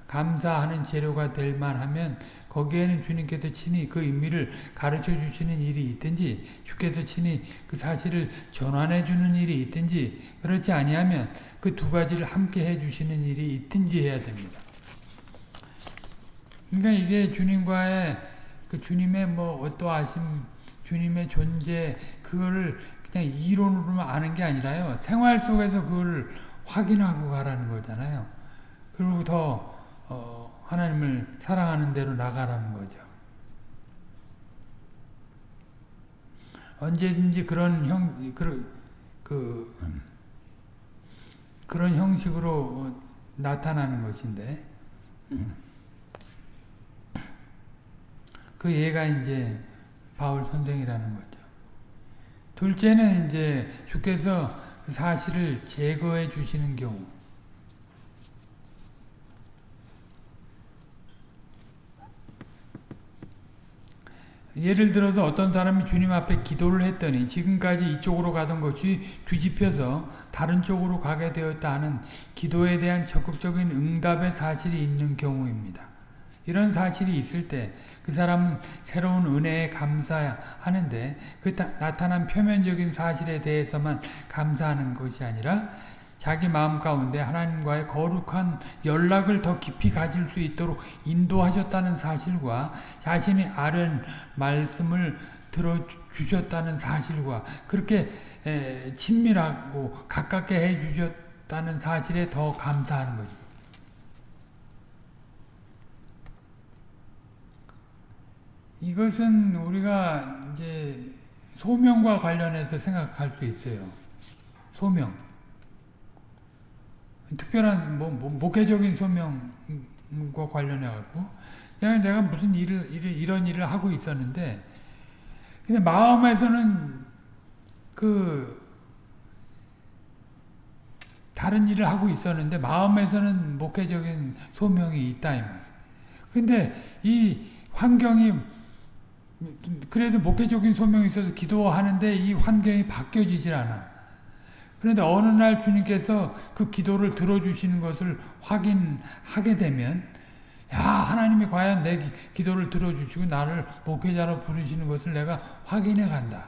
감사하는 재료가 될 만하면 거기에는 주님께서 친히 그 의미를 가르쳐 주시는 일이 있든지 주께서 친히 그 사실을 전환해 주는 일이 있든지 그렇지 아니하면 그 두 가지를 함께 해 주시는 일이 있든지 해야 됩니다. 그러니까 이게 주님과의 그 주님의 뭐 어떠하심 주님의 존재 그거를 그냥 이론으로만 아는 게 아니라요. 생활 속에서 그걸 확인하고 가라는 거잖아요. 그리고 더 어, 하나님을 사랑하는 대로 나가라는 거죠. 언제든지 그런 형, 그, 그, 그런 형식으로 나타나는 것인데, 그 예가 이제 바울 선생이라는 거죠. 둘째는 이제 주께서 그 사실을 제거해 주시는 경우. 예를 들어서 어떤 사람이 주님 앞에 기도를 했더니 지금까지 이쪽으로 가던 것이 뒤집혀서 다른 쪽으로 가게 되었다 하는 기도에 대한 적극적인 응답의 사실이 있는 경우입니다. 이런 사실이 있을 때 그 사람은 새로운 은혜에 감사하는데 그 나타난 표면적인 사실에 대해서만 감사하는 것이 아니라 자기 마음 가운데 하나님과의 거룩한 연락을 더 깊이 가질 수 있도록 인도하셨다는 사실과 자신이 아는 말씀을 들어주셨다는 사실과 그렇게 에, 친밀하고 가깝게 해주셨다는 사실에 더 감사하는 거죠. 이것은 우리가 이제 소명과 관련해서 생각할 수 있어요. 소명. 특별한 뭐, 뭐 목회적인 소명과 관련해 갖고 내가 내가 무슨 일을, 일을 이런 일을 하고 있었는데 근데 마음에서는 그 다른 일을 하고 있었는데 마음에서는 목회적인 소명이 있다 이 말. 근데 이 환경이 그래서 목회적인 소명이 있어서 기도하는데 이 환경이 바뀌어지질 않아. 그런데 어느 날 주님께서 그 기도를 들어주시는 것을 확인하게 되면 야 하나님이 과연 내 기도를 들어주시고 나를 목회자로 부르시는 것을 내가 확인해 간다.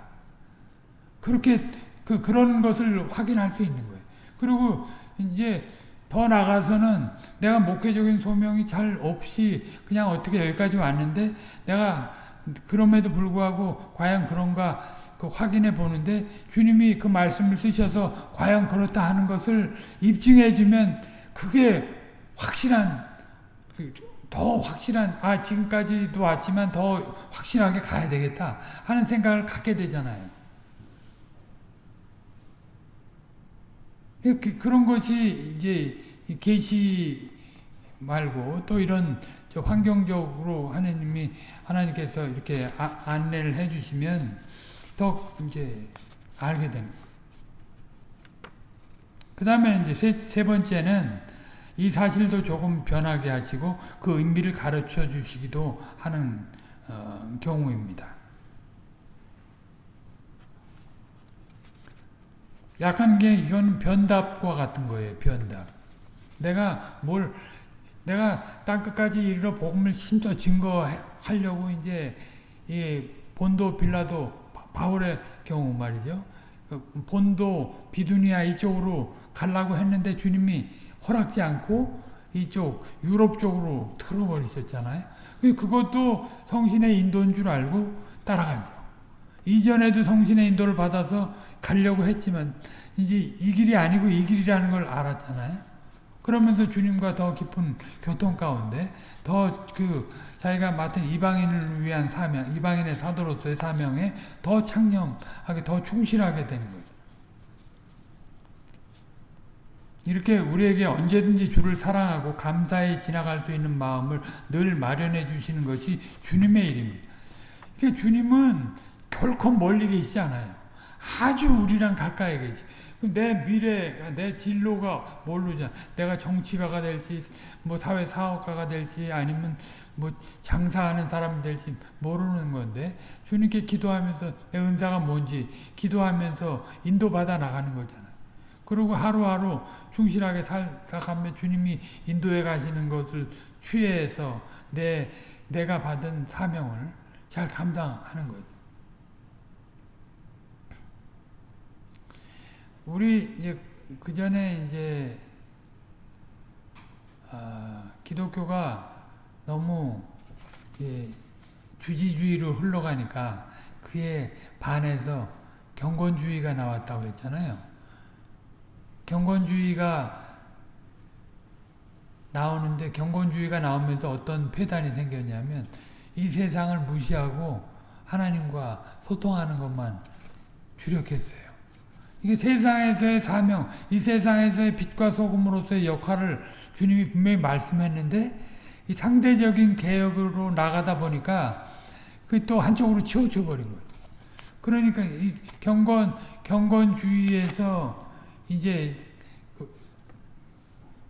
그렇게 그 그런 것을 확인할 수 있는 거예요. 그리고 이제 더 나가서는 내가 목회적인 소명이 잘 없이 그냥 어떻게 여기까지 왔는데 내가 그럼에도 불구하고 과연 그런가 그 확인해 보는데 주님이 그 말씀을 쓰셔서 과연 그렇다 하는 것을 입증해 주면 그게 확실한 더 확실한 아 지금까지도 왔지만 더 확실하게 가야 되겠다 하는 생각을 갖게 되잖아요. 그, 그런 것이 이제 계시 말고 또 이런 환경적으로 하나님이 하나님께서 이렇게 아, 안내를 해주시면 더 이제 알게 됩니다. 그 다음에 이제 세, 세 번째는 이 사실도 조금 변하게 하시고 그 의미를 가르쳐 주시기도 하는 어, 경우입니다. 약한 게 이건 변답과 같은 거예요. 변답. 내가 뭘 내가 땅끝까지 이르러 복음을 심어 증거하려고 이제 이 본도 빌라도 바울의 경우 말이죠. 그 본도 비두니아 이쪽으로 가려고 했는데 주님이 허락지 않고 이쪽 유럽 쪽으로 틀어버리셨잖아요. 그것도 성신의 인도인 줄 알고 따라가죠. 이전에도 성신의 인도를 받아서 가려고 했지만 이제 이 길이 아니고 이 길이라는 걸 알았잖아요. 그러면서 주님과 더 깊은 교통 가운데 더 그 자기가 맡은 이방인을 위한 사명, 이방인의 사도로서의 사명에 더 창념하게 더 충실하게 되는 거예요. 이렇게 우리에게 언제든지 주를 사랑하고 감사히 지나갈 수 있는 마음을 늘 마련해 주시는 것이 주님의 일입니다. 그러니까 주님은 결코 멀리 계시지 않아요. 아주 우리랑 가까이 계시. 내 미래, 내 진로가 모르잖 내가 정치가가 될지, 뭐 사회 사업가가 될지, 아니면 뭐 장사하는 사람 될지 모르는 건데, 주님께 기도하면서 내 은사가 뭔지 기도하면서 인도받아 나가는 거잖아. 그리고 하루하루 충실하게 살아가며 주님이 인도해 가시는 것을 취해서 내, 내가 받은 사명을 잘 감당하는 거죠. 우리 이제 그 전에 이제 아, 기독교가 너무 예, 주지주의로 흘러가니까 그에 반해서 경건주의가 나왔다고 그랬잖아요. 경건주의가 나오는데 경건주의가 나오면서 어떤 폐단이 생겼냐면 이 세상을 무시하고 하나님과 소통하는 것만 주력했어요. 이게 세상에서의 사명, 이 세상에서의 빛과 소금으로서의 역할을 주님이 분명히 말씀했는데 이 상대적인 개혁으로 나가다 보니까 그 또 한쪽으로 치우쳐 버린 거예요. 그러니까 이 경건 경건주의에서 이제 그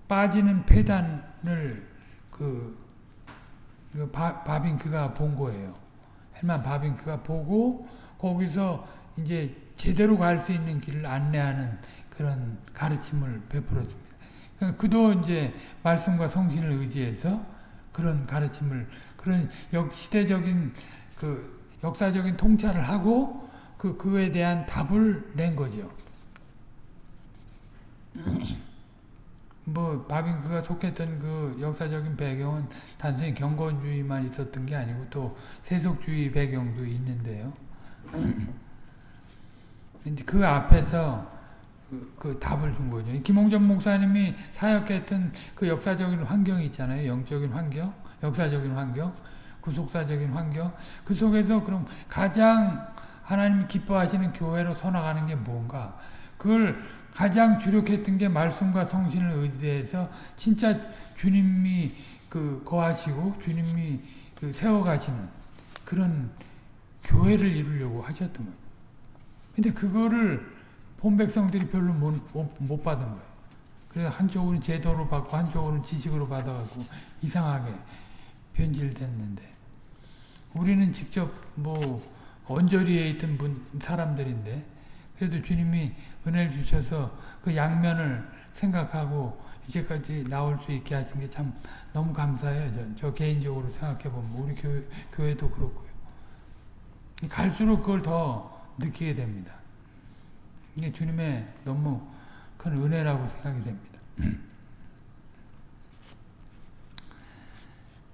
빠지는 폐단을 그, 그 바, 바빙크가 본 거예요. 헬만 바빙크가 보고 거기서 이제 제대로 갈 수 있는 길을 안내하는 그런 가르침을 베풀었습니다. 그러니까 그도 이제 말씀과 성신을 의지해서 그런 가르침을 그런 역 시대적인 그 역사적인 통찰을 하고 그 그에 대한 답을 낸 거죠. 뭐 바빙크가 속했던 그 역사적인 배경은 단순히 경건주의만 있었던 게 아니고 또 세속주의 배경도 있는데요. 근데 그 앞에서 그, 그 답을 준 거죠. 김홍전 목사님이 사역했던 그 역사적인 환경이 있잖아요. 영적인 환경, 역사적인 환경, 구속사적인 환경. 그 속에서 그럼 가장 하나님 기뻐하시는 교회로 서나가는 게 뭔가? 그걸 가장 주력했던 게 말씀과 성신을 의지해서 진짜 주님이 그 거하시고 주님이 그 세워가시는 그런 교회를 이루려고 하셨던 거예요. 근데 그거를 본 백성들이 별로 못, 못 받은 거예요. 그래서 한쪽은 제도로 받고 한쪽은 지식으로 받아갖고 이상하게 변질됐는데 우리는 직접 뭐 언저리에 있던 분 사람들인데 그래도 주님이 은혜를 주셔서 그 양면을 생각하고 이제까지 나올 수 있게 하신 게 참 너무 감사해요. 저, 저 개인적으로 생각해 보면 우리 교회, 교회도 그렇고요. 갈수록 그걸 더 느끼게 됩니다. 이게 주님의 너무 큰 은혜라고 생각이 됩니다.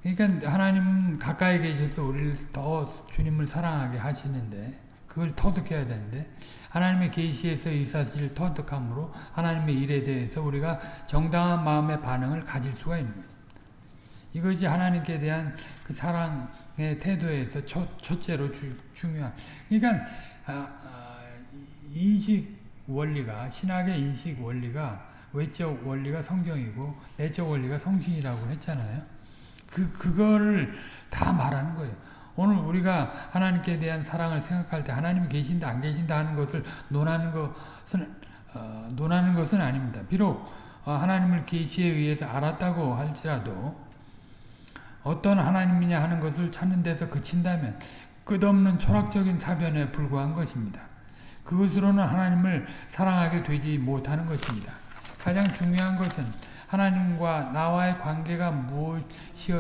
그러니까 하나님은 가까이 계셔서 우리를 더 주님을 사랑하게 하시는데 그걸 터득해야 되는데 하나님의 계시에서 이 사실을 터득함으로 하나님의 일에 대해서 우리가 정당한 마음의 반응을 가질 수가 있는 거죠. 이것이 하나님께 대한 그 사랑의 태도에서 첫, 첫째로 주, 중요한 그러니까 인식 원리가 신학의 인식 원리가 외적 원리가 성경이고 내적 원리가 성신이라고 했잖아요. 그 그거를 다 말하는 거예요. 오늘 우리가 하나님께 대한 사랑을 생각할 때 하나님이 계신다 안 계신다 하는 것을 논하는 것은 어, 논하는 것은 아닙니다. 비록 어, 하나님을 계시에 의해서 알았다고 할지라도 어떤 하나님이냐 하는 것을 찾는 데서 그친다면 끝없는 철학적인 사변에 불과한 것입니다. 그것으로는 하나님을 사랑하게 되지 못하는 것입니다. 가장 중요한 것은 하나님과 나와의 관계가 무엇이,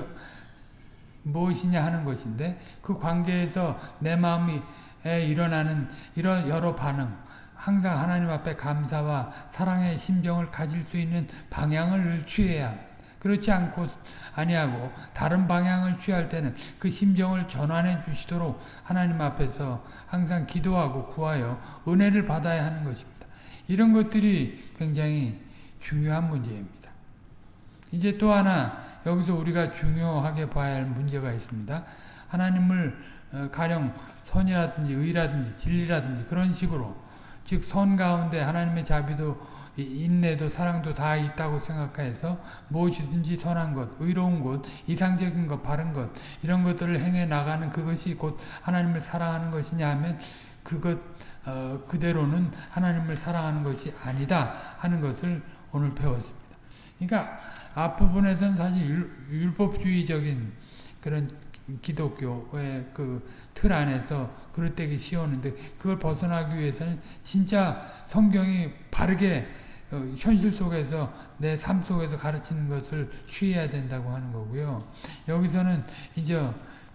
무엇이냐 하는 것인데 그 관계에서 내 마음이 일어나는 이런 여러 반응 항상 하나님 앞에 감사와 사랑의 심정을 가질 수 있는 방향을 취해야 그렇지 않고 아니하고 다른 방향을 취할 때는 그 심정을 전환해 주시도록 하나님 앞에서 항상 기도하고 구하여 은혜를 받아야 하는 것입니다. 이런 것들이 굉장히 중요한 문제입니다. 이제 또 하나 여기서 우리가 중요하게 봐야 할 문제가 있습니다. 하나님을 어, 가령 선이라든지 의라든지 진리라든지 그런 식으로 즉 선 가운데 하나님의 자비도 인내도 사랑도 다 있다고 생각해서 무엇이든지 선한 것, 의로운 것, 이상적인 것, 바른 것 이런 것들을 행해 나가는 그것이 곧 하나님을 사랑하는 것이냐 하면 그것 어, 그대로는 하나님을 사랑하는 것이 아니다 하는 것을 오늘 배웠습니다. 그러니까 앞부분에서는 사실 율법주의적인 그런 기독교의 그 틀 안에서 그릇되기 쉬웠는데 그걸 벗어나기 위해서는 진짜 성경이 바르게 어, 현실 속에서 내 삶 속에서 가르치는 것을 취해야 된다고 하는 거고요. 여기서는 이제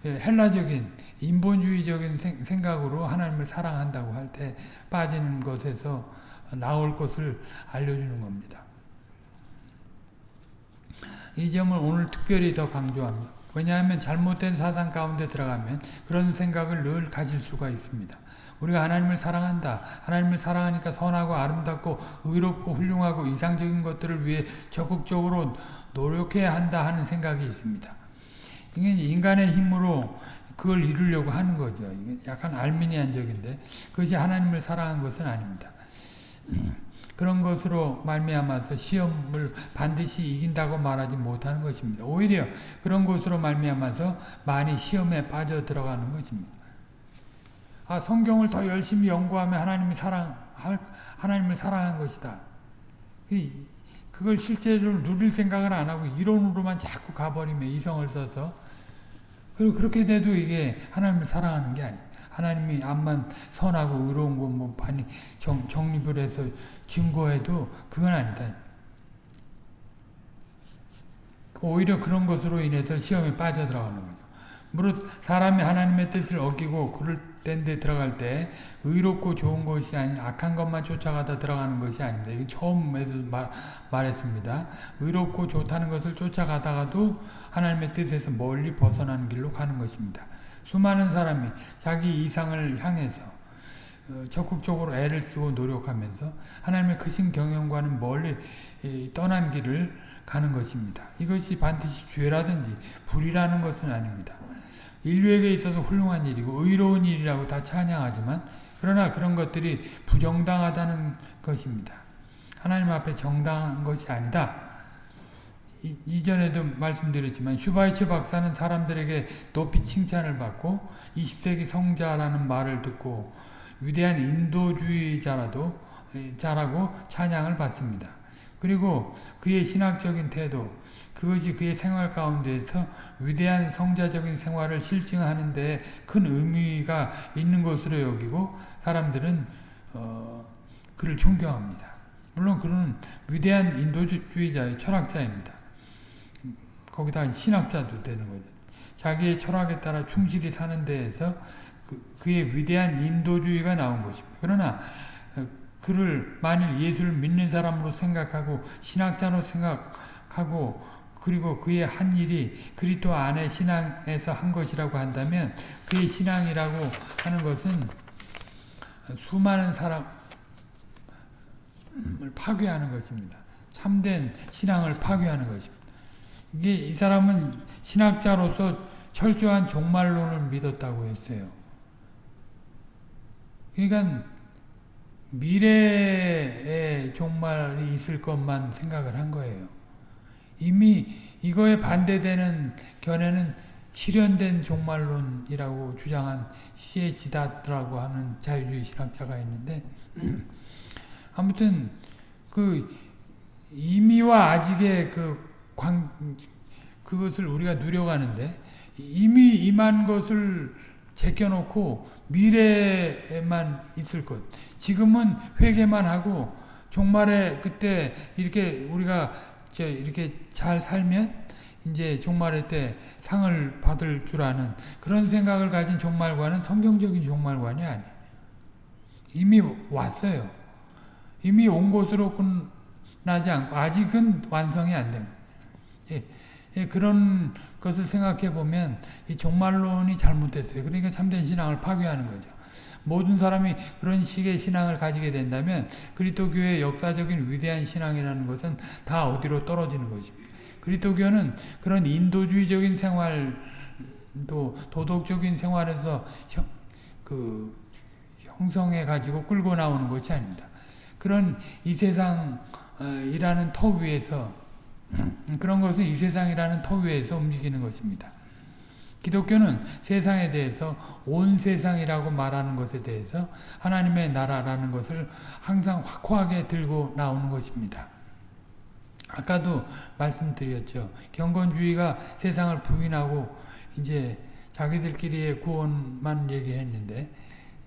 헬라적인 인본주의적인 생각으로 하나님을 사랑한다고 할 때 빠지는 것에서 나올 것을 알려주는 겁니다. 이 점을 오늘 특별히 더 강조합니다. 왜냐하면 잘못된 사상 가운데 들어가면 그런 생각을 늘 가질 수가 있습니다. 우리가 하나님을 사랑한다. 하나님을 사랑하니까 선하고 아름답고 의롭고 훌륭하고 이상적인 것들을 위해 적극적으로 노력해야 한다 하는 생각이 있습니다. 이게 인간의 힘으로 그걸 이루려고 하는 거죠. 약간 알미니안적인데 그것이 하나님을 사랑한 것은 아닙니다. 그런 것으로 말미암아서 시험을 반드시 이긴다고 말하지 못하는 것입니다. 오히려 그런 것으로 말미암아서 많이 시험에 빠져 들어가는 것입니다. 아, 성경을 더 열심히 연구하면 하나님이 사랑, 하나님을 사랑한 것이다. 그걸 실제로 누릴 생각을 안 하고 이론으로만 자꾸 가버리면 이성을 써서 그리고 그렇게 돼도 이게 하나님을 사랑하는 게 아니에요. 하나님이 암만 선하고 의로운 거뭐 많이 정, 정립을 해서 증거해도 그건 아니다. 오히려 그런 것으로 인해서 시험에 빠져들어가는 거죠. 무릇 사람이 하나님의 뜻을 어기고 그를 데 들어갈 때 의롭고 좋은 것이 아닌 악한 것만 쫓아가다 들어가는 것이 아닙니다. 이게 처음에도 말, 말했습니다. 의롭고 좋다는 것을 쫓아가다가도 하나님의 뜻에서 멀리 벗어나는 길로 가는 것입니다. 수많은 사람이 자기 이상을 향해서 어, 적극적으로 애를 쓰고 노력하면서 하나님의 크신 경영과는 멀리 떠난 길을 가는 것입니다. 이것이 반드시 죄라든지 불이라는 것은 아닙니다. 인류에게 있어서 훌륭한 일이고 의로운 일이라고 다 찬양하지만 그러나 그런 것들이 부정당하다는 것입니다. 하나님 앞에 정당한 것이 아니다. 이, 전에도 말씀드렸지만 슈바이처 박사는 사람들에게 높이 칭찬을 받고 20세기 성자라는 말을 듣고 위대한 인도주의자라도 자라고 찬양을 받습니다. 그리고 그의 신학적인 태도, 그것이 그의 생활 가운데서 위대한 성자적인 생활을 실증하는 데 큰 의미가 있는 것으로 여기고 사람들은 어, 그를 존경합니다. 물론 그는 위대한 인도주의자의 철학자입니다. 거기다 신학자도 되는 거죠. 자기의 철학에 따라 충실히 사는 데에서 그, 의 위대한 인도주의가 나온 것입니다. 그러나 어, 그를 만일 예수를 믿는 사람으로 생각하고 신학자로 생각하고 그리고 그의 한 일이 그리스도 안에 신앙에서 한 것이라고 한다면 그의 신앙이라고 하는 것은 수많은 사람을 파괴하는 것입니다. 참된 신앙을 파괴하는 것입니다. 이게 이 사람은 신학자로서 철저한 종말론을 믿었다고 했어요. 그러니까 미래의 종말이 있을 것만 생각을 한 거예요. 이미 이거에 반대되는 견해는 실현된 종말론이라고 주장한 시에 지다라고 하는 자유주의 신학자가 있는데 아무튼 그 이미와 아직의 그 관, 그것을 우리가 누려가는데 이미 임한 것을 제껴놓고 미래에만 있을 것. 지금은 회개만 하고 종말에 그때 이렇게 우리가 이렇게 잘 살면 이제 종말의 때 상을 받을 줄 아는 그런 생각을 가진 종말관은 성경적인 종말관이 아니에요. 이미 왔어요. 이미 온 것으로 끝나지 않고 아직은 완성이 안 됩니다. 예, 예, 그런 것을 생각해 보면 이 종말론이 잘못됐어요. 그러니까 참된 신앙을 파괴하는 거죠. 모든 사람이 그런 식의 신앙을 가지게 된다면 그리스도교의 역사적인 위대한 신앙이라는 것은 다 어디로 떨어지는 것입니다. 그리스도교는 그런 인도주의적인 생활 또 도덕적인 생활에서 형, 그 형성해 가지고 끌고 나오는 것이 아닙니다. 그런 이 세상이라는 터 위에서 그런 것은 이 세상이라는 터 위에서 움직이는 것입니다. 기독교는 세상에 대해서 온 세상이라고 말하는 것에 대해서 하나님의 나라라는 것을 항상 확고하게 들고 나오는 것입니다. 아까도 말씀드렸죠. 경건주의가 세상을 부인하고 이제 자기들끼리의 구원만 얘기했는데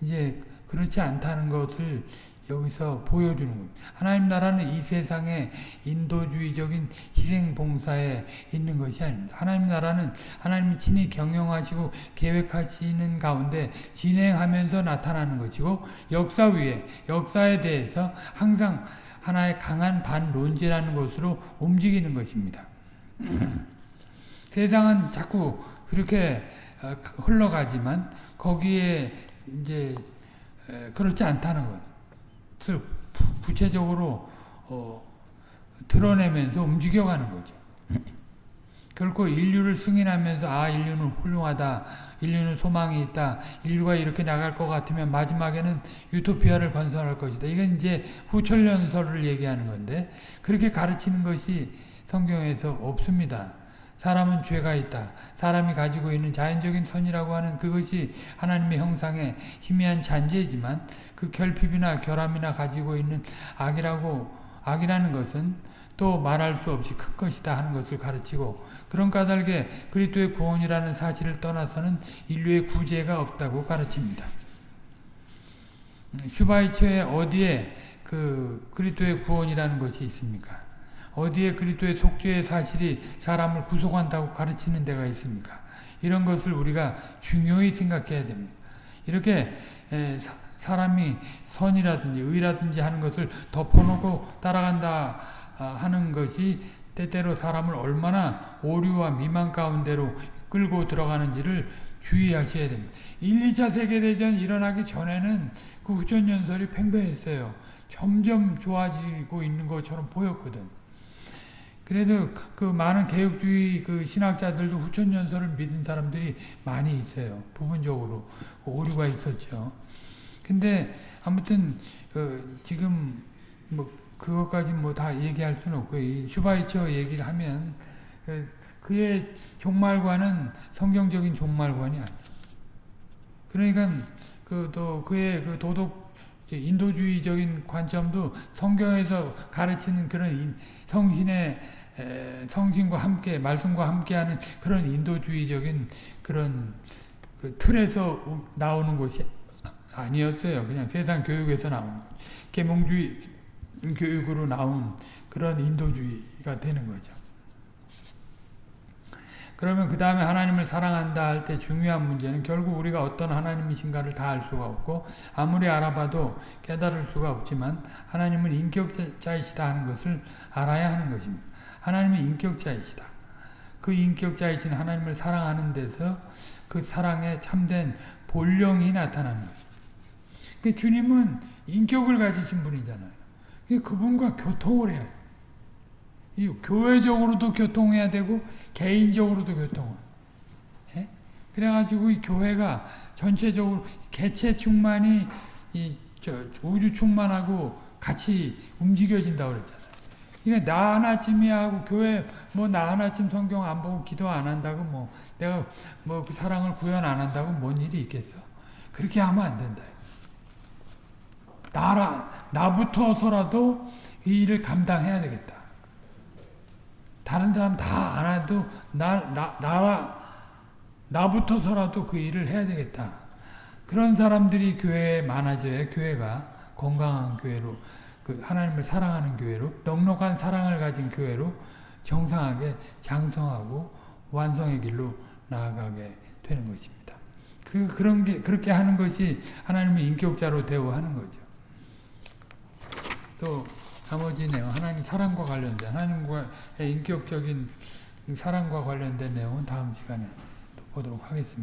이제 그렇지 않다는 것을 여기서 보여주는 겁니다. 하나님 나라는 이 세상에 인도주의적인 희생봉사에 있는 것이 아닙니다. 하나님 나라는 하나님이 친히 경영하시고 계획하시는 가운데 진행하면서 나타나는 것이고 역사 위에 역사에 대해서 항상 하나의 강한 반론지라는 것으로 움직이는 것입니다. 세상은 자꾸 그렇게 어, 흘러가지만 거기에 이제 그렇지 않다는 것. 것을 구체적으로 어, 드러내면서 움직여가는 거죠. 결코 인류를 승인하면서 아 인류는 훌륭하다 인류는 소망이 있다 인류가 이렇게 나갈 것 같으면 마지막에는 유토피아를 건설할 것이다 이건 이제 후철연설을 얘기하는 건데 그렇게 가르치는 것이 성경에서 없습니다 사람은 죄가 있다. 사람이 가지고 있는 자연적인 선이라고 하는 그것이 하나님의 형상의 희미한 잔재이지만 그 결핍이나 결함이나 가지고 있는 악이라고 악이라는 것은 또 말할 수 없이 큰 것이다 하는 것을 가르치고 그런 까닭에 그리스도의 구원이라는 사실을 떠나서는 인류의 구제가 없다고 가르칩니다. 슈바이처에 어디에 그 그리스도의 구원이라는 것이 있습니까? 어디에 그리스도의 속죄의 사실이 사람을 구속한다고 가르치는 데가 있습니까? 이런 것을 우리가 중요히 생각해야 됩니다. 이렇게 사람이 선이라든지 의라든지 하는 것을 덮어놓고 따라간다 아, 하는 것이 때때로 사람을 얼마나 오류와 미만 가운데로 끌고 들어가는지를 주의하셔야 됩니다. 1, 2차 세계대전 일어나기 전에는 그 후천연설이 팽배했어요. 점점 좋아지고 있는 것처럼 보였거든. 그래서 그 많은 개혁주의 그 신학자들도 후천연설을 믿은 사람들이 많이 있어요. 부분적으로 오류가 있었죠. 근데 아무튼 그 지금 뭐 그것까지 뭐 다 얘기할 수는 없고 이 슈바이처 얘기를 하면 그 그의 종말관은 성경적인 종말관이 아니에요. 그러니까 그 또 그의 그 도덕 인도주의적인 관점도 성경에서 가르치는 그런 성신의 성신과 함께 말씀과 함께하는 그런 인도주의적인 그런 그 틀에서 나오는 것이 아니었어요. 그냥 세상 교육에서 나온 것. 계몽주의 교육으로 나온 그런 인도주의가 되는 거죠. 그러면 그 다음에 하나님을 사랑한다 할 때 중요한 문제는 결국 우리가 어떤 하나님이신가를 다 알 수가 없고 아무리 알아봐도 깨달을 수가 없지만 하나님은 인격자이시다 하는 것을 알아야 하는 것입니다. 하나님은 인격자이시다. 그 인격자이신 하나님을 사랑하는 데서 그 사랑에 참된 본령이 나타나는 거죠. 그 주님은 인격을 가지신 분이잖아요. 그분과 교통을 해요. 이 교회적으로도 교통해야 되고 개인적으로도 교통을. 예? 그래가지고 이 교회가 전체적으로 개체 충만이 이 우주 충만하고 같이 움직여진다고 그랬잖아요. 그러니까 나 하나쯤이 하고 교회 뭐 나 하나쯤 성경 안 보고 기도 안 한다고 뭐 내가 뭐 그 사랑을 구현 안 한다고 뭔 일이 있겠어? 그렇게 하면 안 된다. 나라 나부터서라도 이 일을 감당해야 되겠다. 다른 사람 다 안 해도 나, 나, 나라, 나부터서라도 그 일을 해야 되겠다. 그런 사람들이 교회에 많아져야 교회가 건강한 교회로, 그 하나님을 사랑하는 교회로, 넉넉한 사랑을 가진 교회로 정상하게 장성하고 완성의 길로 나아가게 되는 것입니다. 그, 그런 게, 그렇게 하는 것이 하나님을 인격자로 대우하는 거죠. 또, 나머지 내용, 하나님 사랑과 관련된, 하나님과의 인격적인 사랑과 관련된 내용은 다음 시간에 또 보도록 하겠습니다.